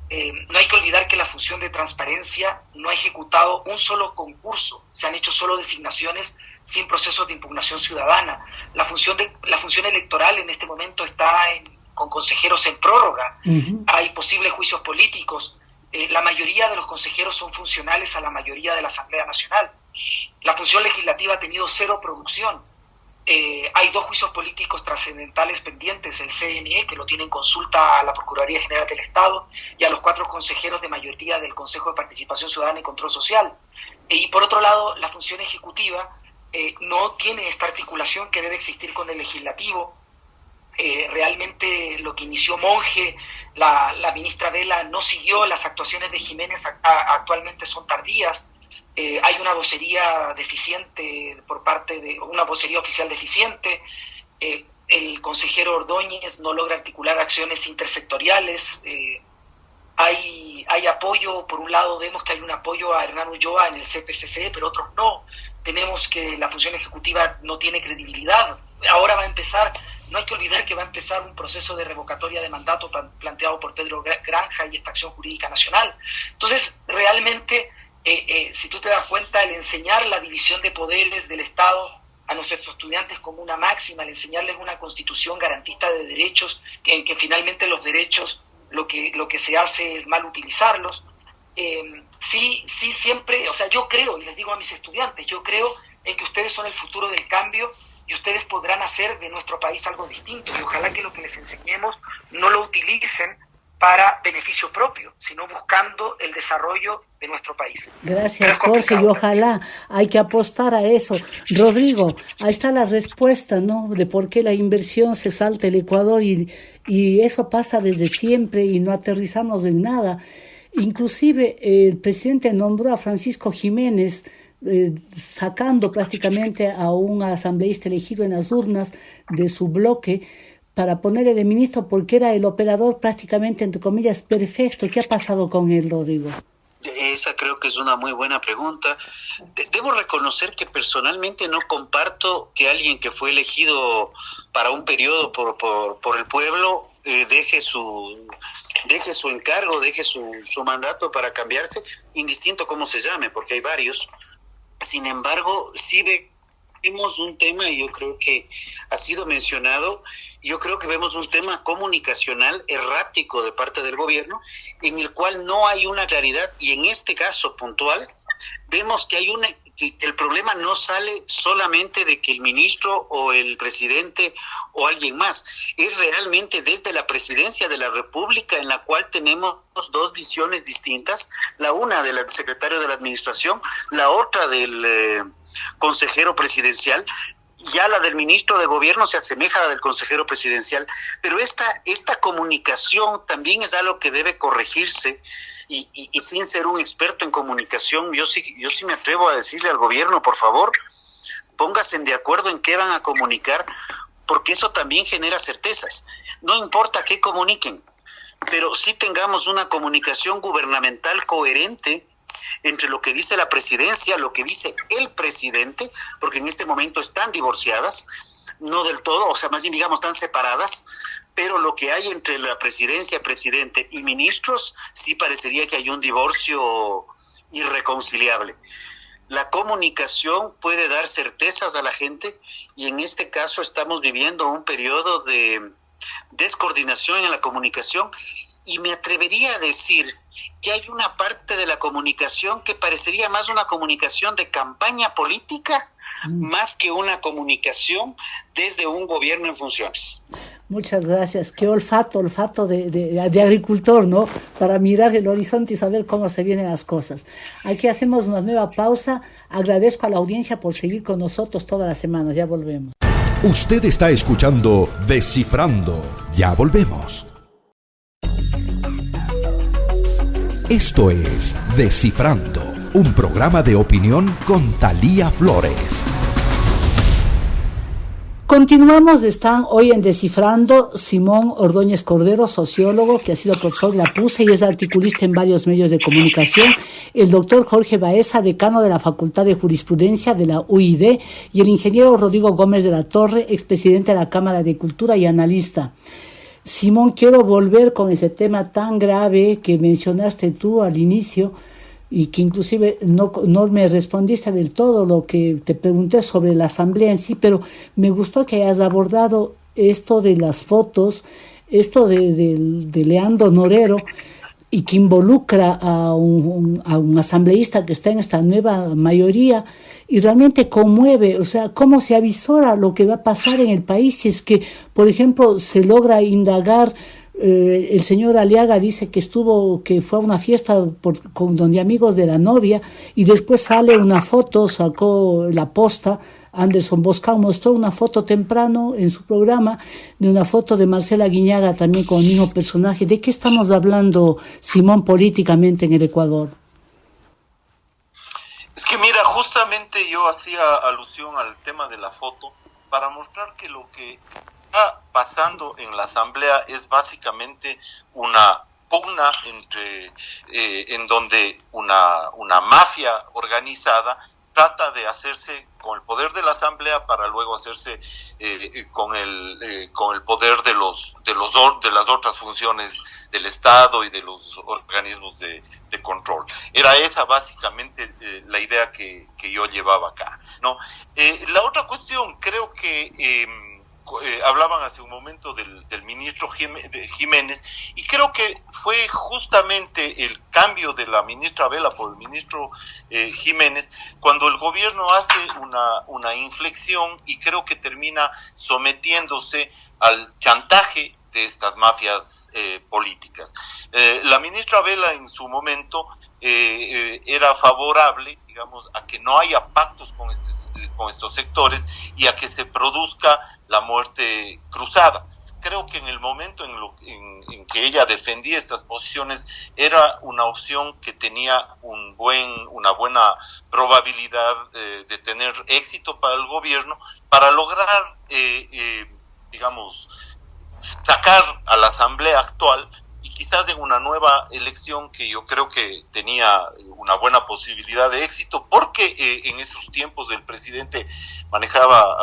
no hay que olvidar que la función de transparencia no ha ejecutado un solo concurso, se han hecho solo designaciones sin procesos de impugnación ciudadana. La función, de, la función electoral en este momento está con consejeros en prórroga, hay posibles juicios políticos, eh, la mayoría de los consejeros son funcionales a la mayoría de la Asamblea Nacional. La función legislativa ha tenido cero producción. Eh, hay dos juicios políticos trascendentales pendientes, el CNE, que lo tiene en consulta a la Procuraduría General del Estado, y a los cuatro consejeros de mayoría del Consejo de Participación Ciudadana y Control Social. y por otro lado, la función ejecutiva eh, no tiene esta articulación que debe existir con el legislativo. Eh, realmente lo que inició Monge, la, ministra Vela no siguió, las actuaciones de Jiménez actualmente son tardías. Eh, hay una vocería deficiente por parte de una vocería oficial deficiente. el consejero Ordóñez no logra articular acciones intersectoriales. hay, hay apoyo, por un lado vemos que hay un apoyo a Hernán Ulloa en el CPCC, pero otros no tenemos que la función ejecutiva no tiene credibilidad. Ahora va a empezar, no hay que olvidar que va a empezar un proceso de revocatoria de mandato planteado por Pedro Granja y esta acción jurídica nacional. Entonces, realmente, eh, eh, si tú te das cuenta, el enseñar la división de poderes del Estado a nuestros estudiantes como una máxima, el enseñarles una constitución garantista de derechos, en que finalmente los derechos lo que, lo que se hace es mal utilizarlos, eh, sí, sí, siempre, o sea, yo creo, y les digo a mis estudiantes, yo creo en que ustedes son el futuro del cambio y ustedes podrán hacer de nuestro país algo distinto y ojalá que lo que les enseñemos no lo utilicen para beneficio propio, sino buscando el desarrollo de nuestro país. Gracias, Jorge, y ojalá hay que apostar a eso. Rodrigo, ahí está la respuesta, ¿no? De por qué la inversión se salta el Ecuador y, y eso pasa desde siempre y no aterrizamos en nada. Inclusive el presidente nombró a Francisco Jiménez eh, sacando prácticamente a un asambleísta elegido en las urnas de su bloque para ponerle de ministro porque era el operador prácticamente, entre comillas, perfecto. ¿Qué ha pasado con él, Rodrigo? Esa creo que es una muy buena pregunta. Debo reconocer que personalmente no comparto que alguien que fue elegido para un periodo por, por, por el pueblo eh, deje su deje su encargo, deje su, su mandato para cambiarse, indistinto cómo se llame, porque hay varios. Sin embargo, sí vemos un tema, y yo creo que ha sido mencionado, yo creo que vemos un tema comunicacional errático de parte del gobierno, en el cual no hay una claridad, y en este caso puntual, vemos que hay una el problema no sale solamente de que el ministro o el presidente o alguien más, es realmente desde la presidencia de la República en la cual tenemos dos visiones distintas, la una del secretario de la Administración, la otra del eh, consejero presidencial, ya la del ministro de Gobierno se asemeja a la del consejero presidencial, pero esta, esta comunicación también es algo que debe corregirse y, sin ser un experto en comunicación, yo sí, yo sí me atrevo a decirle al gobierno, por favor, pónganse de acuerdo en qué van a comunicar, porque eso también genera certezas. No importa qué comuniquen, pero sí tengamos una comunicación gubernamental coherente entre lo que dice la presidencia, lo que dice el presidente, porque en este momento están divorciadas, no del todo, o sea, más bien digamos, están separadas, pero lo que hay entre la presidencia, presidente y ministros, sí parecería que hay un divorcio irreconciliable. La comunicación puede dar certezas a la gente y en este caso estamos viviendo un periodo de descoordinación en la comunicación y me atrevería a decir que hay una parte de la comunicación que parecería más una comunicación de campaña política mm. más que una comunicación desde un gobierno en funciones. Muchas gracias. Qué olfato, olfato de, de, agricultor, ¿no? Para mirar el horizonte y saber cómo se vienen las cosas. Aquí hacemos una nueva pausa. Agradezco a la audiencia por seguir con nosotros todas las semanas. Ya volvemos. Usted está escuchando Descifrando. Ya volvemos. Esto es Descifrando, un programa de opinión con Talía Flores. Continuamos, están hoy en Descifrando Simón Ordóñez Cordero, sociólogo que ha sido profesor de la PUSE y es articulista en varios medios de comunicación, el doctor Jorge Baeza, decano de la Facultad de Jurisprudencia de la UID y el ingeniero Rodrigo Gómez de la Torre, expresidente de la Cámara de Cultura y analista. Simón, quiero volver con ese tema tan grave que mencionaste tú al inicio, y que inclusive no, no me respondiste del todo lo que te pregunté sobre la asamblea en sí, pero me gustó que hayas abordado esto de las fotos, esto de, de, Leandro Norero, y que involucra a un, a un asambleísta que está en esta nueva mayoría y realmente conmueve, o sea, cómo se avisora lo que va a pasar en el país si es que, por ejemplo, se logra indagar eh, el señor Aliaga dice que estuvo, que fue a una fiesta por, con donde amigos de la novia y después sale una foto, sacó la posta, Anderson Boscao mostró una foto temprano en su programa de una foto de Marcela Guiñaga también con el mismo personaje. ¿De qué estamos hablando, Simón, políticamente en el Ecuador? Es que mira, justamente yo hacía alusión al tema de la foto para mostrar que lo que pasando en la Asamblea es básicamente una pugna entre eh, en donde una, una mafia organizada trata de hacerse con el poder de la asamblea para luego hacerse eh, con el eh, con el poder de los de los de las otras funciones del estado y de los organismos de, de control. Era esa básicamente la idea que, que, yo llevaba acá no la otra cuestión creo que em, eh, hablaban hace un momento del, ministro Jiménez y creo que fue justamente el cambio de la ministra Vela por el ministro eh, Jiménez cuando el gobierno hace una, una inflexión y creo que termina sometiéndose al chantaje de estas mafias eh, políticas. la ministra Vela en su momento era favorable, digamos, a que no haya pactos con, este, con estos sectores y a que se produzca la muerte cruzada. Creo que en el momento en, lo, en, que ella defendía estas posiciones era una opción que tenía un buen, una buena probabilidad de tener éxito para el gobierno para lograr, eh, eh, digamos, sacar a la asamblea actual y quizás en una nueva elección que yo creo que tenía una buena posibilidad de éxito, porque eh, en esos tiempos el presidente manejaba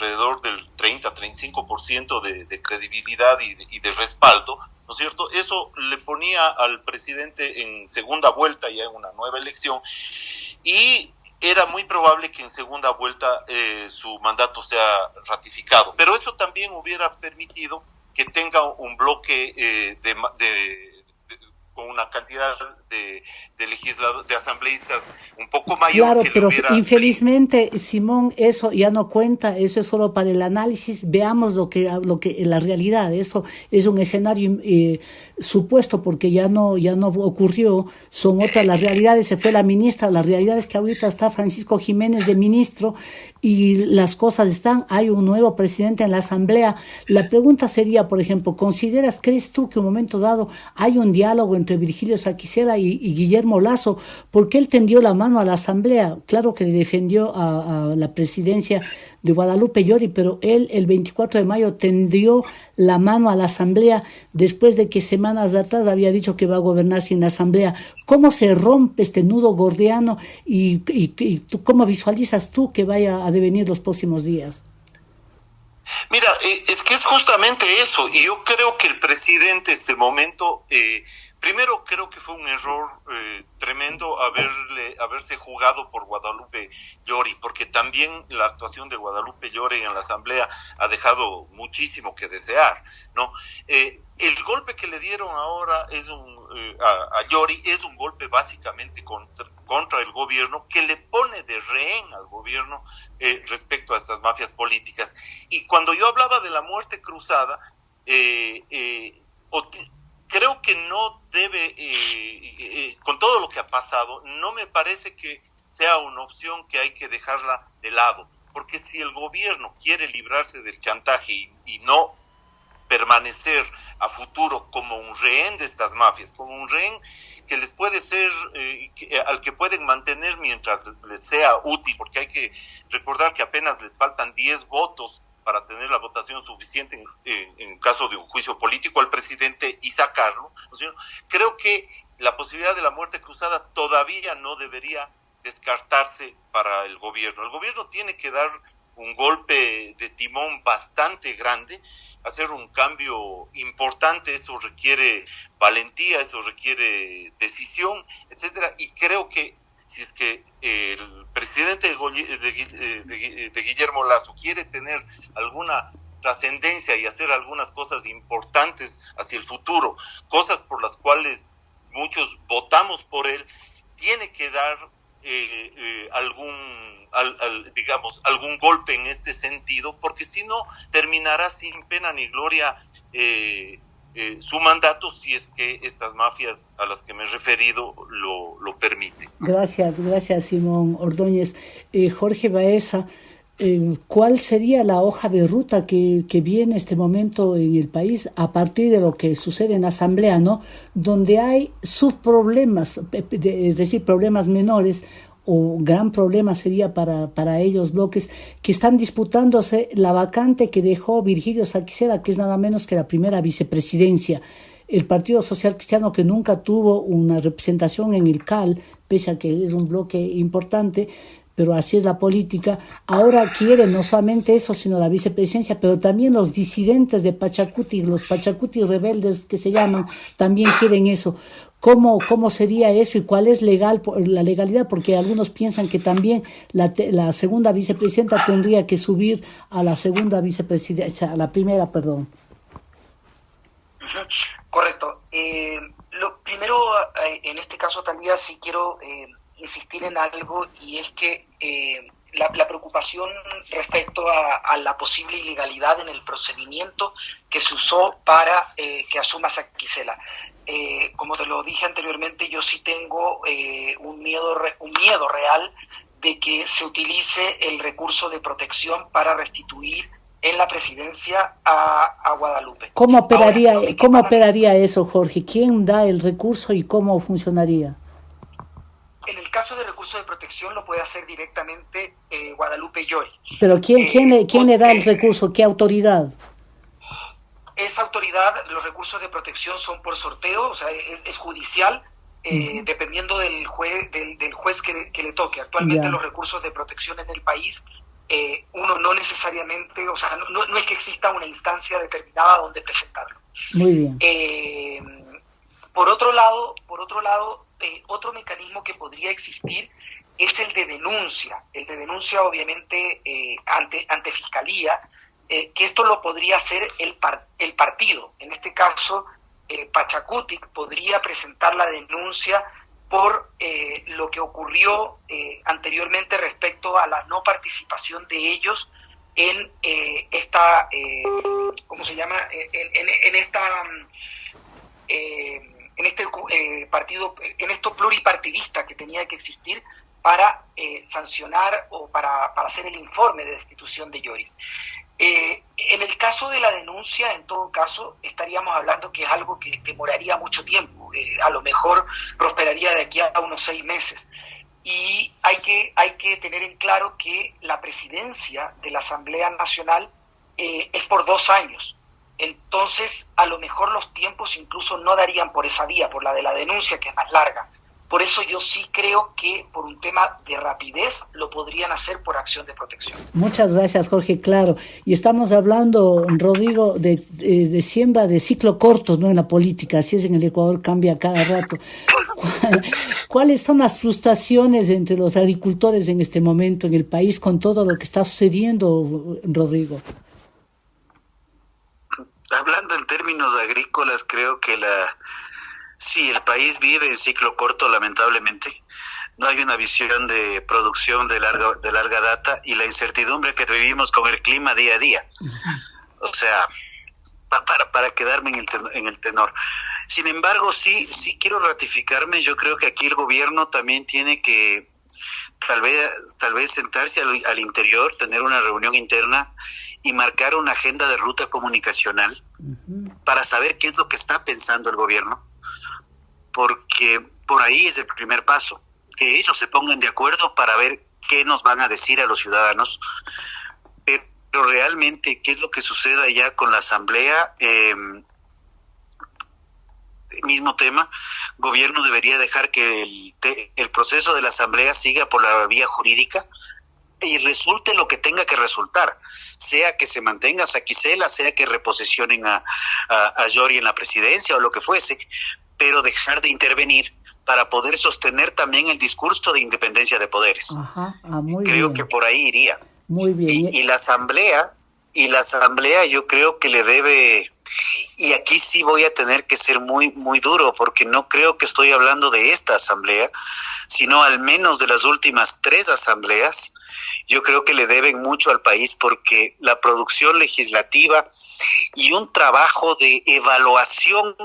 alrededor del 30-35% de, de credibilidad y de, y de respaldo, ¿no es cierto? Eso le ponía al presidente en segunda vuelta ya en una nueva elección y era muy probable que en segunda vuelta eh, su mandato sea ratificado. Pero eso también hubiera permitido que tenga un bloque eh, de, con una cantidad de, de legisladores, de asambleístas un poco mayor. Claro, pero infelizmente, Simón, eso ya no cuenta, eso es solo para el análisis. Veamos lo que, lo que la realidad, eso es un escenario eh, supuesto porque ya no, ya no ocurrió, son otras las realidades, se fue la ministra, la realidad es que ahorita está Francisco Jiménez de ministro y las cosas están, hay un nuevo presidente en la asamblea. La pregunta sería, por ejemplo, ¿consideras, crees tú que un momento dado hay un diálogo entre Virgilio Saquicera y, Guillermo Lazo? Porque él tendió la mano a la asamblea, claro que le defendió a, la presidencia de Guadalupe Llori, pero él el 24 de mayo tendió la mano a la Asamblea después de que semanas atrás había dicho que va a gobernar sin Asamblea. ¿Cómo se rompe este nudo gordiano y, cómo visualizas tú que vaya a devenir los próximos días? Mira, eh, es que es justamente eso, y yo creo que el presidente este momento eh, Primero, creo que fue un error eh, tremendo haberle, haberse jugado por Guadalupe Llori, porque también la actuación de Guadalupe Llori en la Asamblea ha dejado muchísimo que desear, ¿no? Eh, el golpe que le dieron ahora es un, eh, a, a, Llori es un golpe básicamente contra, contra, el gobierno que le pone de rehén al gobierno respecto a estas mafias políticas. Y cuando yo hablaba de la muerte cruzada, eh, creo que no debe, eh, eh, eh, con todo lo que ha pasado, no me parece que sea una opción que hay que dejarla de lado, porque si el gobierno quiere librarse del chantaje y, no permanecer a futuro como un rehén de estas mafias, como un rehén que les puede ser, al que pueden mantener mientras les sea útil, porque hay que recordar que apenas les faltan 10 votos para tener la votación suficiente en, caso de un juicio político al presidente y sacarlo. Creo que la posibilidad de la muerte cruzada todavía no debería descartarse para el gobierno. El gobierno tiene que dar un golpe de timón bastante grande, hacer un cambio importante, eso requiere valentía, eso requiere decisión, etcétera, y creo que si es que el presidente de, Guillermo Lazo quiere tener alguna trascendencia y hacer algunas cosas importantes hacia el futuro, cosas por las cuales muchos votamos por él, tiene que dar eh, eh, algún, digamos, algún golpe en este sentido, porque si no terminará sin pena ni gloria eh, eh, su mandato si es que estas mafias a las que me he referido lo, lo permiten. Gracias, gracias Simón Ordóñez. Eh, Jorge Baeza, eh, ¿cuál sería la hoja de ruta que, que viene este momento en el país a partir de lo que sucede en Asamblea, ¿no? donde hay subproblemas, es decir, problemas menores o gran problema sería para, para ellos bloques que están disputándose la vacante que dejó Virgilio Saquicera, que es nada menos que la primera vicepresidencia. El Partido Social Cristiano, que nunca tuvo una representación en el CAL, pese a que es un bloque importante, pero así es la política, ahora quiere no solamente eso, sino la vicepresidencia, pero también los disidentes de Pachacuti, los Pachacuti rebeldes que se llaman, también quieren eso. ¿Cómo, ¿Cómo sería eso y cuál es legal la legalidad? Porque algunos piensan que también la, la segunda vicepresidenta tendría que subir a la segunda vicepresidencia, a la primera, perdón. Correcto. Eh, lo primero, eh, en este caso, también sí quiero eh, insistir en algo y es que la, la, preocupación respecto a, la posible ilegalidad en el procedimiento que se usó para que asuma Saquicela. Eh, como te lo dije anteriormente, yo sí tengo eh, un, miedo, un miedo real de que se utilice el recurso de protección para restituir en la presidencia a, Guadalupe. ¿Cómo operaría, ¿cómo operaría eso, Jorge? ¿Quién da el recurso y cómo funcionaría? En el caso de recurso de protección lo puede hacer directamente eh, Guadalupe Llori. ¿Pero quién, quién, quién le da el recurso? ¿Qué autoridad? Esa autoridad, los recursos de protección son por sorteo, o sea, es, judicial, eh, dependiendo del, juez del, juez que, le toque. Actualmente los recursos de protección en el país, eh, uno no necesariamente, o sea, no, no, es que exista una instancia determinada donde presentarlo. Muy bien. Eh, por otro lado, por otro lado, otro mecanismo que podría existir es el de denuncia. El de denuncia, obviamente, ante, ante fiscalía, eh, que esto lo podría hacer el, el partido. En este caso, eh, Pachacutic podría presentar la denuncia por eh, lo que ocurrió anteriormente respecto a la no participación de ellos en esta, ¿cómo se llama? En, esta, en este partido, en esto pluripartidista que tenía que existir para sancionar o para, para hacer el informe de destitución de Yori. Eh, en el caso de la denuncia, en todo caso, estaríamos hablando que es algo que demoraría mucho tiempo, eh, a lo mejor prosperaría de aquí a unos seis meses. Y hay que, hay que tener en claro que la presidencia de la Asamblea Nacional eh, es por dos años. Entonces, a lo mejor los tiempos incluso no darían por esa vía, por la de la denuncia, que es más larga. Por eso yo sí creo que por un tema de rapidez lo podrían hacer por acción de protección. Muchas gracias, Jorge. Claro. Y estamos hablando, Rodrigo, de, de, siembra de ciclo corto ¿no? en la política. Así es, en el Ecuador cambia cada rato. ¿Cuáles son las frustraciones entre los agricultores en este momento en el país con todo lo que está sucediendo, Rodrigo? Hablando en términos agrícolas, creo que la Sí, el país vive en ciclo corto, lamentablemente. No hay una visión de producción de larga, de larga data y la incertidumbre que vivimos con el clima día a día. O sea, para, para quedarme en el, en el tenor. Sin embargo, sí, sí quiero ratificarme. Yo creo que aquí el gobierno también tiene que tal vez, tal vez sentarse al, al interior, tener una reunión interna y marcar una agenda de ruta comunicacional para saber qué es lo que está pensando el gobierno porque por ahí es el primer paso, que ellos se pongan de acuerdo para ver qué nos van a decir a los ciudadanos. realmente qué es lo que sucede allá con la Asamblea. Eh, mismo tema, gobierno debería dejar que el, el proceso de la Asamblea siga por la vía jurídica y resulte lo que tenga que resultar, sea que se mantenga Saquicela, sea que reposicionen a, a, a Yori en la presidencia o lo que fuese, pero dejar de intervenir para poder sostener también el discurso de independencia de poderes. Ajá, ah, muy creo bien. que por ahí iría. Muy bien. Y, y la asamblea, y la asamblea yo creo que le debe, y aquí sí voy a tener que ser muy, muy duro, porque no creo que estoy hablando de esta asamblea, sino al menos de las últimas tres asambleas, yo creo que le deben mucho al país porque la producción legislativa y un trabajo de evaluación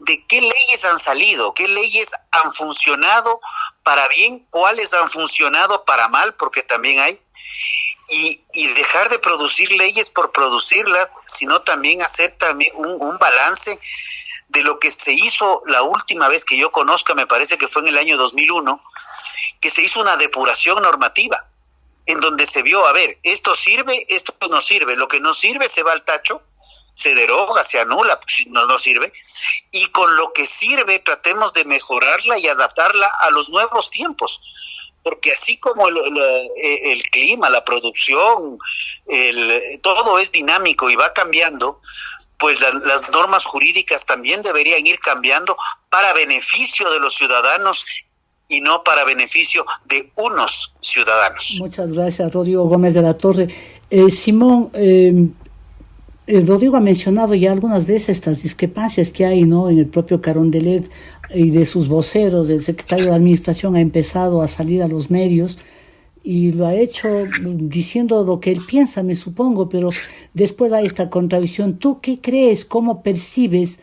de qué leyes han salido, qué leyes han funcionado para bien, cuáles han funcionado para mal, porque también hay, y, y, dejar de producir leyes por producirlas, sino también hacer también un, un, balance de lo que se hizo la última vez que yo conozca, me parece que fue en el año 2001, que se hizo una depuración normativa, en donde se vio, a ver, esto sirve, esto no sirve, lo que no sirve se va al tacho, se deroga, se anula, pues no, no sirve, y con lo que sirve tratemos de mejorarla y adaptarla a los nuevos tiempos porque así como el, el, clima, la producción, el, todo es dinámico y va cambiando, pues la, las normas jurídicas también deberían ir cambiando para beneficio de los ciudadanos y no para beneficio de unos ciudadanos. Muchas gracias, Rodrigo Gómez de la Torre. Eh, Simón, eh, Rodrigo ha mencionado ya algunas veces estas discrepancias que hay ¿no? en el propio Carondelet y de sus voceros, el secretario de Administración ha empezado a salir a los medios y lo ha hecho diciendo lo que él piensa, me supongo, pero después hay esta contradicción. ¿Tú qué crees, cómo percibes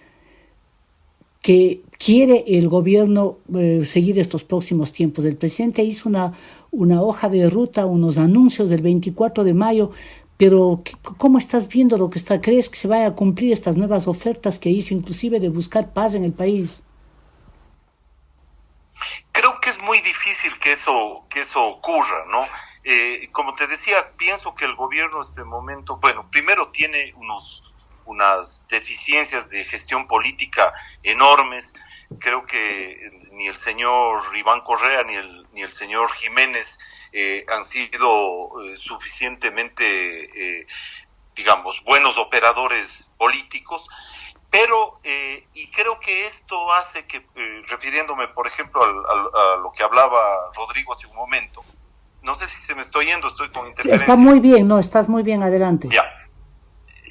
que quiere el gobierno eh, seguir estos próximos tiempos? El presidente hizo una, una hoja de ruta, unos anuncios del 24 de mayo, pero ¿cómo estás viendo lo que está? ¿Crees que se vaya a cumplir estas nuevas ofertas que hizo, inclusive de buscar paz en el país? Muy difícil que eso, que eso ocurra, ¿no? Eh, como te decía, pienso que el gobierno en este momento, bueno, primero tiene unos, unas deficiencias de gestión política enormes. Creo que ni el señor Iván Correa ni el, ni el señor Jiménez eh, han sido eh, suficientemente, digamos, buenos operadores políticos, pero, eh, y creo que esto hace que, eh, refiriéndome, por ejemplo, al, al, a lo que hablaba Rodrigo hace un momento, no sé si se me estoy yendo, estoy con interferencia. Está muy bien, no, estás muy bien, adelante. Ya,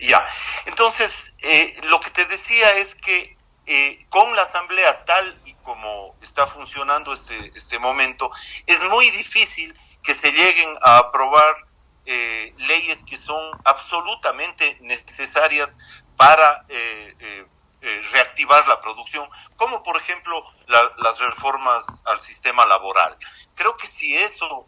ya. Entonces, eh, lo que te decía es que eh, con la asamblea tal y como está funcionando este, este momento, es muy difícil que se lleguen a aprobar eh, leyes que son absolutamente necesarias para eh, eh, eh, reactivar la producción, como por ejemplo la, las reformas al sistema laboral. Creo que si eso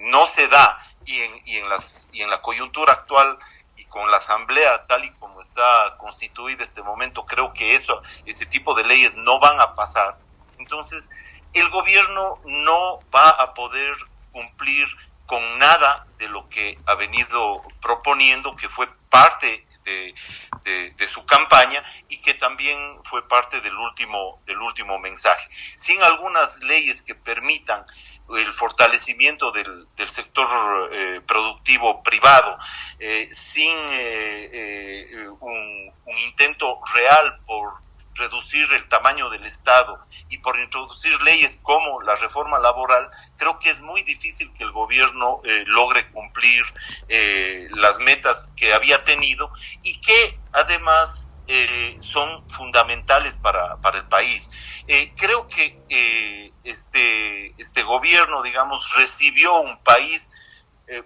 no se da y en, y, en las, y en la coyuntura actual y con la asamblea tal y como está constituida este momento, creo que eso, ese tipo de leyes no van a pasar. Entonces, el gobierno no va a poder cumplir con nada de lo que ha venido proponiendo, que fue parte de, su campaña y que también fue parte del último, del último mensaje. Sin algunas leyes que permitan el fortalecimiento del, del sector eh, productivo privado, eh, sin eh, un, intento real por reducir el tamaño del Estado y por introducir leyes como la reforma laboral, creo que es muy difícil que el gobierno eh, logre cumplir eh, las metas que había tenido y que además eh, son fundamentales para, para el país. Creo que este, este gobierno, digamos, recibió un país eh,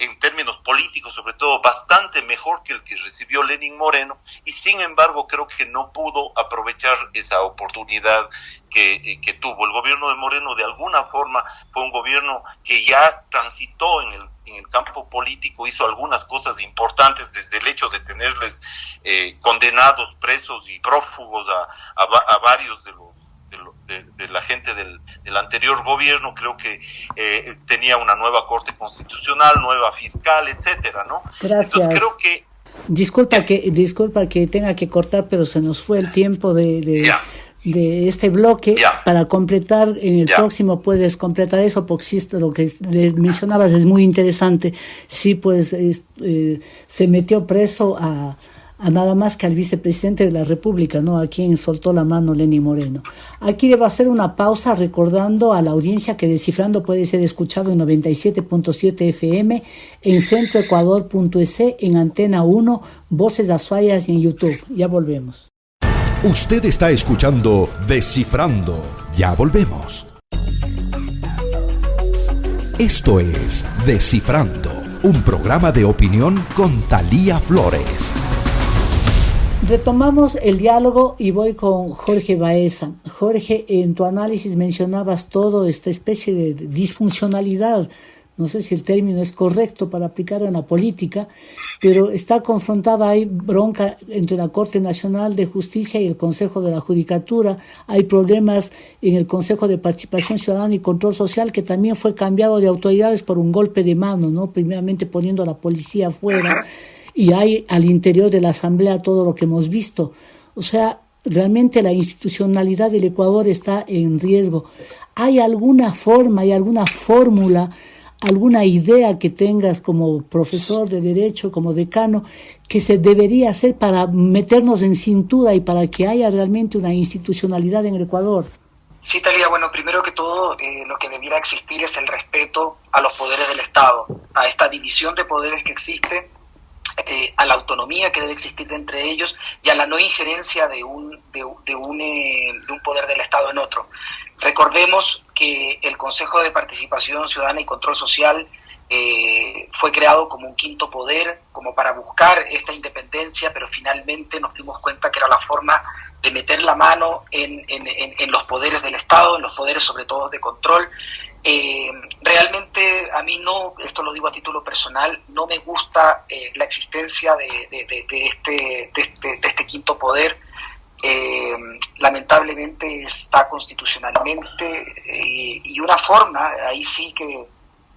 en términos políticos, sobre todo, bastante mejor que el que recibió Lenin Moreno, y sin embargo creo que no pudo aprovechar esa oportunidad que, eh, que tuvo. El gobierno de Moreno, de alguna forma, fue un gobierno que ya transitó en el en el campo político hizo algunas cosas importantes desde el hecho de tenerles eh, condenados, presos y prófugos a, a varios de los de, la gente del, anterior gobierno, creo que eh, tenía una nueva corte constitucional, nueva fiscal, etcétera, ¿no? Gracias. Entonces creo que Disculpa que disculpa que tenga que cortar, pero se nos fue el tiempo de, de, este bloque para completar. En el próximo puedes completar eso, porque lo que mencionabas es muy interesante. Sí, pues eh, se metió preso a a nada más que al vicepresidente de la República, ¿no? a quien soltó la mano Lenny Moreno. Aquí debo hacer una pausa recordando a la audiencia que Descifrando puede ser escuchado en 97.7 FM, en centroecuador.es, en Antena 1, Voces Azuayas y en YouTube. Ya volvemos. Usted está escuchando Descifrando. Ya volvemos. Esto es Descifrando, un programa de opinión con Talía Flores. Retomamos el diálogo y voy con Jorge Baeza. Jorge, en tu análisis mencionabas todo esta especie de disfuncionalidad, no sé si el término es correcto para aplicar en la política, pero está confrontada, hay bronca entre la Corte Nacional de Justicia y el Consejo de la Judicatura, hay problemas en el Consejo de Participación Ciudadana y Control Social que también fue cambiado de autoridades por un golpe de mano, ¿no? primeramente poniendo a la policía afuera y hay al interior de la Asamblea todo lo que hemos visto. O sea, realmente la institucionalidad del Ecuador está en riesgo. ¿Hay alguna forma, hay alguna fórmula, alguna idea que tengas como profesor de derecho, como decano, que se debería hacer para meternos en cintura y para que haya realmente una institucionalidad en el Ecuador? Sí, Talía, bueno, primero que todo, eh, lo que debiera existir es el respeto a los poderes del Estado, a esta división de poderes que existe eh, a la autonomía que debe existir entre ellos y a la no injerencia de un, de, un, eh, de un poder del Estado en otro. Recordemos que el Consejo de Participación Ciudadana y Control Social eh, fue creado como un quinto poder, como para buscar esta independencia, pero finalmente nos dimos cuenta que era la forma de meter la mano en, en, en los poderes del Estado, en los poderes sobre todo de control, eh, realmente a mí no, esto lo digo a título personal, no me gusta eh, la existencia de, este, este, de, este, quinto poder. Eh, lamentablemente está constitucionalmente y una forma, ahí sí que,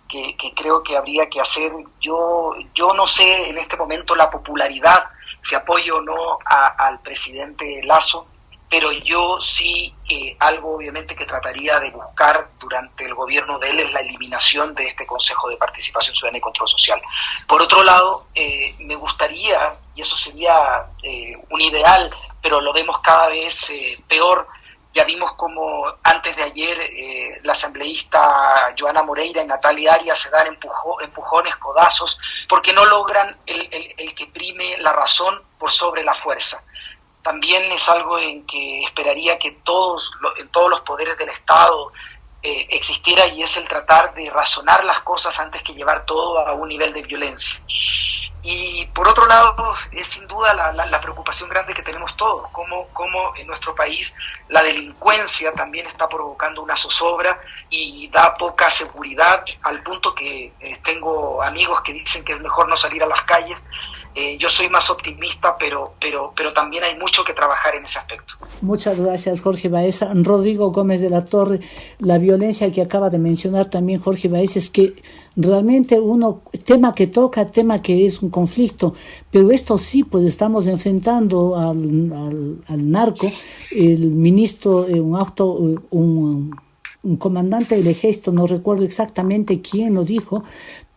que, creo que habría que hacer, yo, yo no sé en este momento la popularidad, si apoyo o no al presidente Lazo, pero yo sí, eh, algo obviamente que trataría de buscar durante el gobierno de él es la eliminación de este Consejo de Participación Ciudadana y Control Social. Por otro lado, eh, me gustaría, y eso sería eh, un ideal, pero lo vemos cada vez peor, ya vimos como antes de ayer la asambleísta Joana Moreira y Natalia Arias se dan empujones, codazos, porque no logran el que prime la razón por sobre la fuerza también es algo en que esperaría que todos, en todos los poderes del Estado eh, existiera y es el tratar de razonar las cosas antes que llevar todo a un nivel de violencia. Y por otro lado, es sin duda la, preocupación grande que tenemos todos, cómo, cómo, en nuestro país la delincuencia también está provocando una zozobra y da poca seguridad al punto que eh, tengo amigos que dicen que es mejor no salir a las calles eh, yo soy más optimista, pero, pero, pero también hay mucho que trabajar en ese aspecto. Muchas gracias, Jorge Baeza. Rodrigo Gómez de la Torre, la violencia que acaba de mencionar también Jorge Baeza es que realmente uno, tema que toca, tema que es un conflicto, pero esto sí, pues estamos enfrentando al, al, narco, el ministro, eh, un acto, un un comandante del ejército, no recuerdo exactamente quién lo dijo,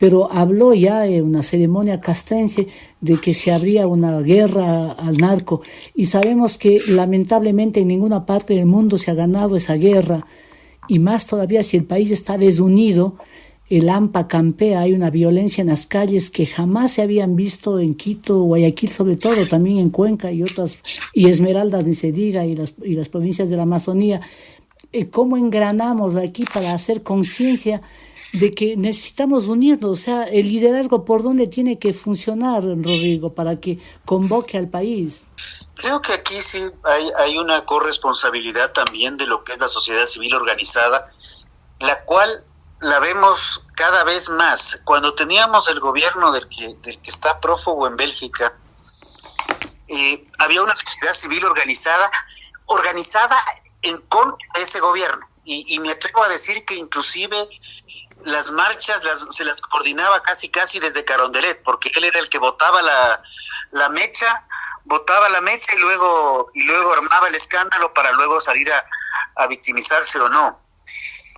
pero habló ya en una ceremonia castrense de que se habría una guerra al narco y sabemos que lamentablemente en ninguna parte del mundo se ha ganado esa guerra y más todavía si el país está desunido, el AMPA campea, hay una violencia en las calles que jamás se habían visto en Quito, Guayaquil sobre todo, también en Cuenca y otras, y Esmeraldas ni se diga, y las, y las provincias de la Amazonía. Cómo engranamos aquí para hacer conciencia de que necesitamos unirnos, o sea, el liderazgo por dónde tiene que funcionar, Rodrigo, para que convoque al país. Creo que aquí sí hay, hay una corresponsabilidad también de lo que es la sociedad civil organizada, la cual la vemos cada vez más. Cuando teníamos el gobierno del que, del que está prófugo en Bélgica, eh, había una sociedad civil organizada, organizada en contra de ese gobierno. Y, me atrevo a decir que inclusive las marchas se las coordinaba casi casi desde Carondelet, porque él era el que votaba la, la mecha, votaba la mecha y luego, y luego armaba el escándalo para luego salir a, victimizarse o no.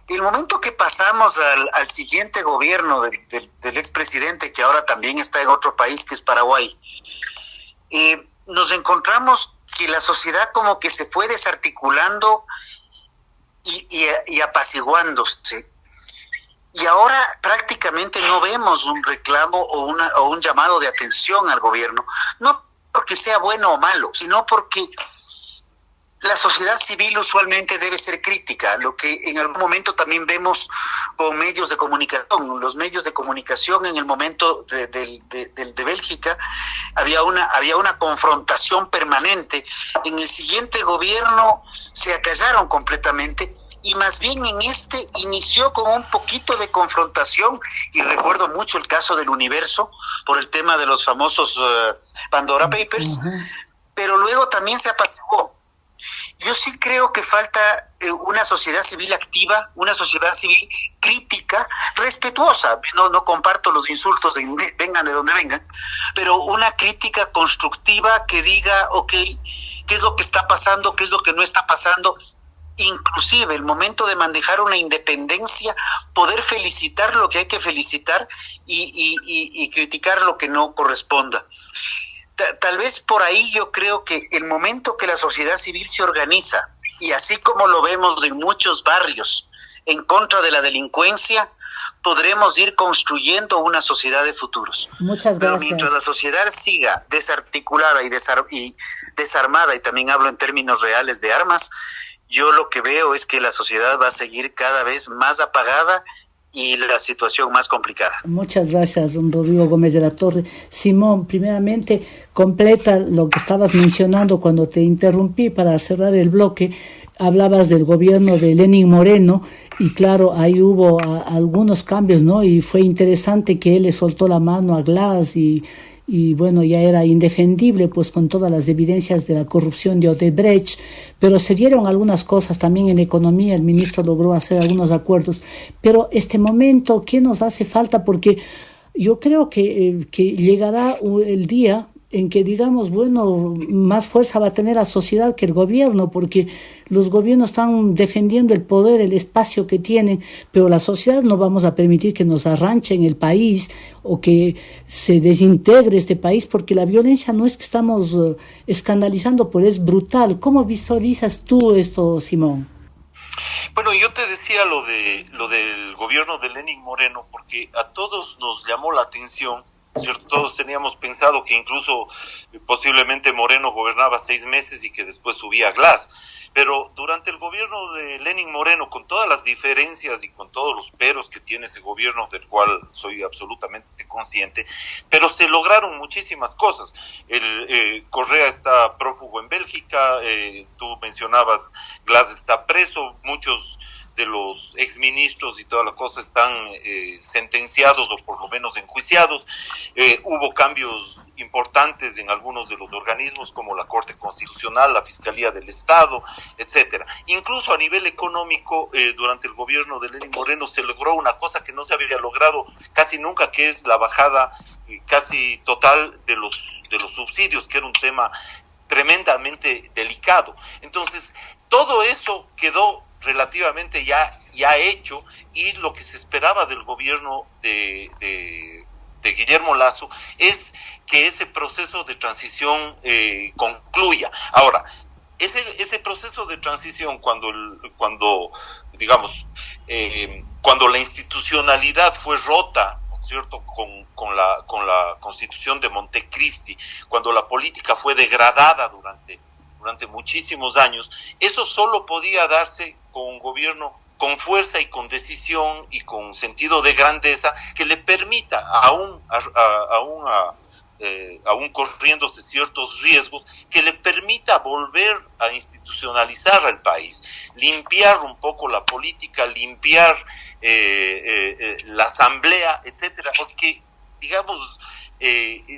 El momento que pasamos al, siguiente gobierno del, del, expresidente, que ahora también está en otro país, que es Paraguay, eh, nos encontramos que la sociedad como que se fue desarticulando y, y, apaciguándose. Y ahora prácticamente no vemos un reclamo o, una, o un llamado de atención al gobierno, no porque sea bueno o malo, sino porque la sociedad civil usualmente debe ser crítica, lo que en algún momento también vemos con medios de comunicación. Los medios de comunicación en el momento de, de, Bélgica había una, había una confrontación permanente. En el siguiente gobierno se acallaron completamente y más bien en este inició con un poquito de confrontación y recuerdo mucho el caso del universo por el tema de los famosos eh, Pandora Papers, pero luego también se apaciguó yo sí creo que falta eh, una sociedad civil activa, una sociedad civil crítica, respetuosa. No, comparto los insultos, vengan de donde vengan, pero una crítica constructiva que diga, ok, ¿qué es lo que está pasando? ¿Qué es lo que no está pasando? Inclusive el momento de manejar una independencia, poder felicitar lo que hay que felicitar y, y criticar lo que no corresponda tal vez por ahí yo creo que el momento que la sociedad civil se organiza, y así como lo vemos en muchos barrios, en contra de la delincuencia, podremos ir construyendo una sociedad de futuros. Muchas gracias. Pero mientras la sociedad siga desarticulada y, y desarmada, y también hablo en términos reales de armas, yo lo que veo es que la sociedad va a seguir cada vez más apagada y la situación más complicada. Muchas gracias, don Rodrigo Gómez de la Torre. Simón, primeramente, completa lo que estabas mencionando cuando te interrumpí para cerrar el bloque. Hablabas del gobierno de Lenin Moreno y claro, ahí hubo algunos cambios, ¿no? Y fue interesante que él le soltó la mano a Glass y y bueno, ya era indefendible pues con todas las evidencias de la corrupción de Odebrecht, pero se dieron algunas cosas también en economía, el ministro logró hacer algunos acuerdos, pero este momento, ¿qué nos hace falta? Porque yo creo que, eh, que llegará el día en que digamos, bueno, más fuerza va a tener la sociedad que el gobierno, porque los gobiernos están defendiendo el poder, el espacio que tienen, pero la sociedad no vamos a permitir que nos arranchen el país o que se desintegre este país, porque la violencia no es que estamos eh, escandalizando, pero es brutal. ¿Cómo visualizas tú esto, Simón? Bueno, yo te decía lo de lo del gobierno de Lenin Moreno porque a todos nos llamó la atención todos teníamos pensado que incluso eh, posiblemente Moreno gobernaba seis meses y que después subía a Glass. Pero durante el gobierno de Lenin Moreno, con todas las diferencias y con todos los peros que tiene ese gobierno, del cual soy absolutamente consciente, pero se lograron muchísimas cosas. El eh, Correa está prófugo en Bélgica, eh, tú mencionabas, Glass está preso, muchos de los exministros y toda la cosa están eh, sentenciados o por lo menos enjuiciados. Eh, hubo cambios importantes en algunos de los organismos como la Corte Constitucional, la Fiscalía del Estado, etcétera. Incluso a nivel económico, eh, durante el gobierno de Lenín Moreno se logró una cosa que no se había logrado casi nunca, que es la bajada casi total de los de los subsidios, que era un tema tremendamente delicado. Entonces, todo eso quedó relativamente ya, ya hecho y lo que se esperaba del gobierno de, de, Guillermo Lazo es que ese proceso de transición eh, concluya. Ahora, ese, ese proceso de transición cuando, cuando digamos, eh, cuando la institucionalidad fue rota, cierto?, con, con, la, con la constitución de Montecristi, cuando la política fue degradada durante durante muchísimos años, eso solo podía darse con un gobierno con fuerza y con decisión y con sentido de grandeza que le permita, aún, aún, eh, aún corriéndose ciertos riesgos, que le permita volver a institucionalizar al país, limpiar un poco la política, limpiar eh, eh, la asamblea, etcétera, porque digamos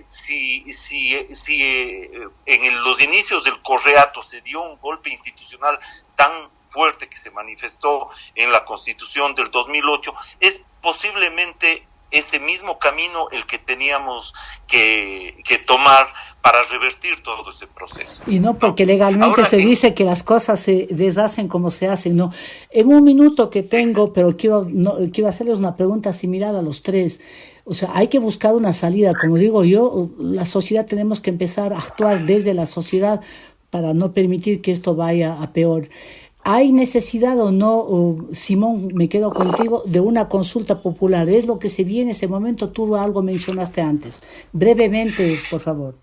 si, si, si en los inicios del correato se dio un golpe institucional tan fuerte que se manifestó en la Constitución del 2008, es posiblemente ese mismo camino el que teníamos que, que tomar para revertir todo ese proceso. Y no porque legalmente se dice que las cosas se deshacen como se hacen, no. En un minuto que tengo, pero quiero, no, quiero hacerles una pregunta similar a los tres. O sea, hay que buscar una salida. Como digo yo, la sociedad tenemos que empezar a actuar desde la sociedad para no permitir que esto vaya a peor. ¿Hay necesidad o no, Simón, me quedo contigo, de una consulta popular? ¿Es lo que se viene en ese momento? Tú algo mencionaste antes. Brevemente, por favor.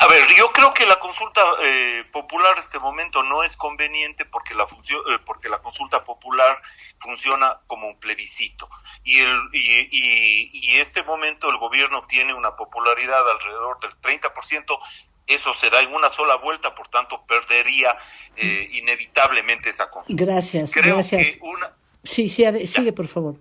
A ver, yo creo que la consulta eh, popular en este momento no es conveniente porque la función, eh, porque la consulta popular funciona como un plebiscito y el y, y, este momento el gobierno tiene una popularidad alrededor del 30%, eso se da en una sola vuelta, por tanto perdería eh, inevitablemente esa consulta. Gracias, gracias. Sí, sí, sigue por favor.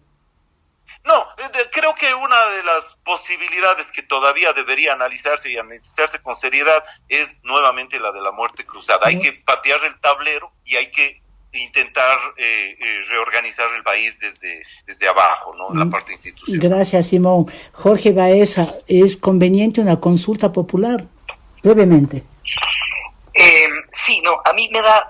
No, eh, creo que una de las posibilidades que todavía debería analizarse y analizarse con seriedad es nuevamente la de la muerte cruzada. Hay que patear el tablero y hay que intentar eh, eh, reorganizar el país desde, desde abajo, ¿no? En la mm. parte institucional. Gracias, Simón. Jorge Baeza, ¿es conveniente una consulta popular? Brevemente. sí, no, a mí me da,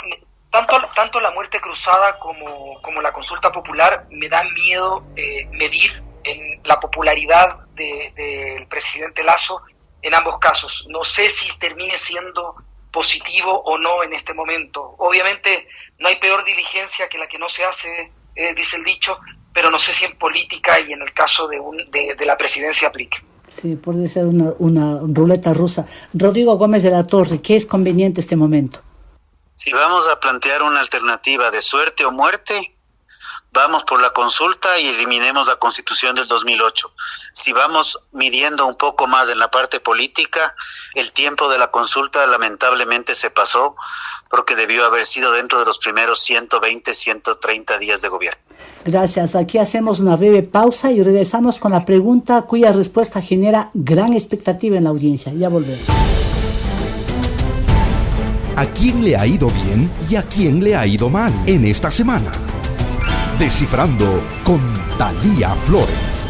tanto, tanto la muerte cruzada como, como la consulta popular me da miedo eh, medir en la popularidad del presidente Lazo en ambos casos. No sé si termine siendo positivo o no en este momento. Obviamente no hay peor diligencia que la que no se hace, eh, dice el dicho, pero no sé si en política y en el caso de, un, de, de la presidencia aplique. Sí, puede ser una, una ruleta rusa. Rodrigo Gómez de la Torre, ¿qué es conveniente este momento? Si vamos a plantear una alternativa de suerte o muerte, vamos por la consulta y eliminemos la constitución del 2008. Si vamos midiendo un poco más en la parte política, el tiempo de la consulta lamentablemente se pasó porque debió haber sido dentro de los primeros 120, 130 días de gobierno. Gracias. Aquí hacemos una breve pausa y regresamos con la pregunta cuya respuesta genera gran expectativa en la audiencia. Ya volvemos a quién le ha ido bien y a quién le ha ido mal en esta semana. Descifrando con Talía Flores.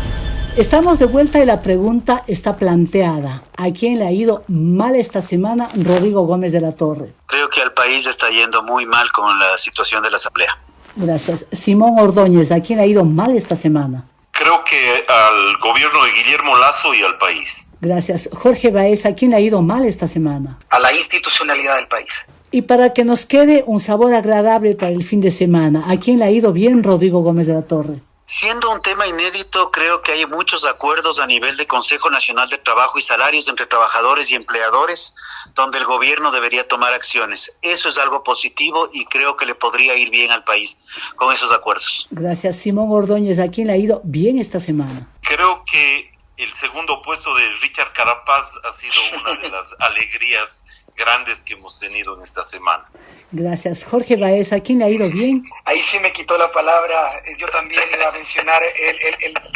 Estamos de vuelta y la pregunta está planteada. ¿A quién le ha ido mal esta semana Rodrigo Gómez de la Torre? Creo que al país le está yendo muy mal con la situación de la Asamblea. Gracias. Simón Ordóñez, ¿a quién le ha ido mal esta semana? Creo que al gobierno de Guillermo Lazo y al país. Gracias. Jorge Baez, ¿a quién le ha ido mal esta semana? A la institucionalidad del país. Y para que nos quede un sabor agradable para el fin de semana, ¿a quién le ha ido bien Rodrigo Gómez de la Torre? Siendo un tema inédito, creo que hay muchos acuerdos a nivel de Consejo Nacional de Trabajo y Salarios entre trabajadores y empleadores, donde el gobierno debería tomar acciones. Eso es algo positivo y creo que le podría ir bien al país con esos acuerdos. Gracias, Simón Ordóñez. ¿A quién le ha ido bien esta semana? Creo que el segundo puesto de Richard Carapaz ha sido una de las alegrías grandes que hemos tenido en esta semana. Gracias. Jorge Baez, ¿a quién le ha ido bien? Ahí sí me quitó la palabra. Yo también iba a mencionar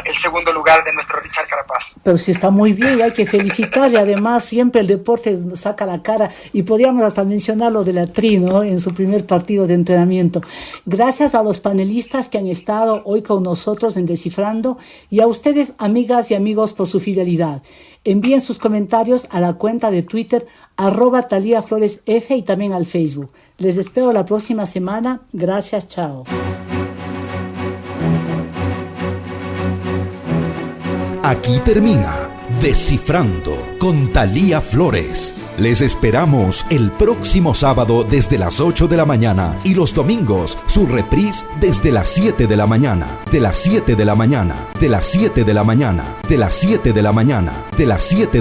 el, segundo lugar de nuestro Richard Carapaz. Pero sí está muy bien y hay que felicitar. Y además siempre el deporte saca la cara. Y podríamos hasta mencionar lo de la Tri, En su primer partido de entrenamiento. Gracias a los panelistas que han estado hoy con nosotros en Descifrando y a ustedes, amigas y amigos, por su fidelidad. Envíen sus comentarios a la cuenta de Twitter arroba Talía Flores F y también al Facebook. Les espero la próxima semana. Gracias, chao. Aquí termina Descifrando con Talía Flores. Les esperamos el próximo sábado desde las 8 de la mañana y los domingos su reprise desde las 7 de la mañana, de las 7 de la mañana, de las 7 de la mañana, de las 7 de la mañana, de las 7 de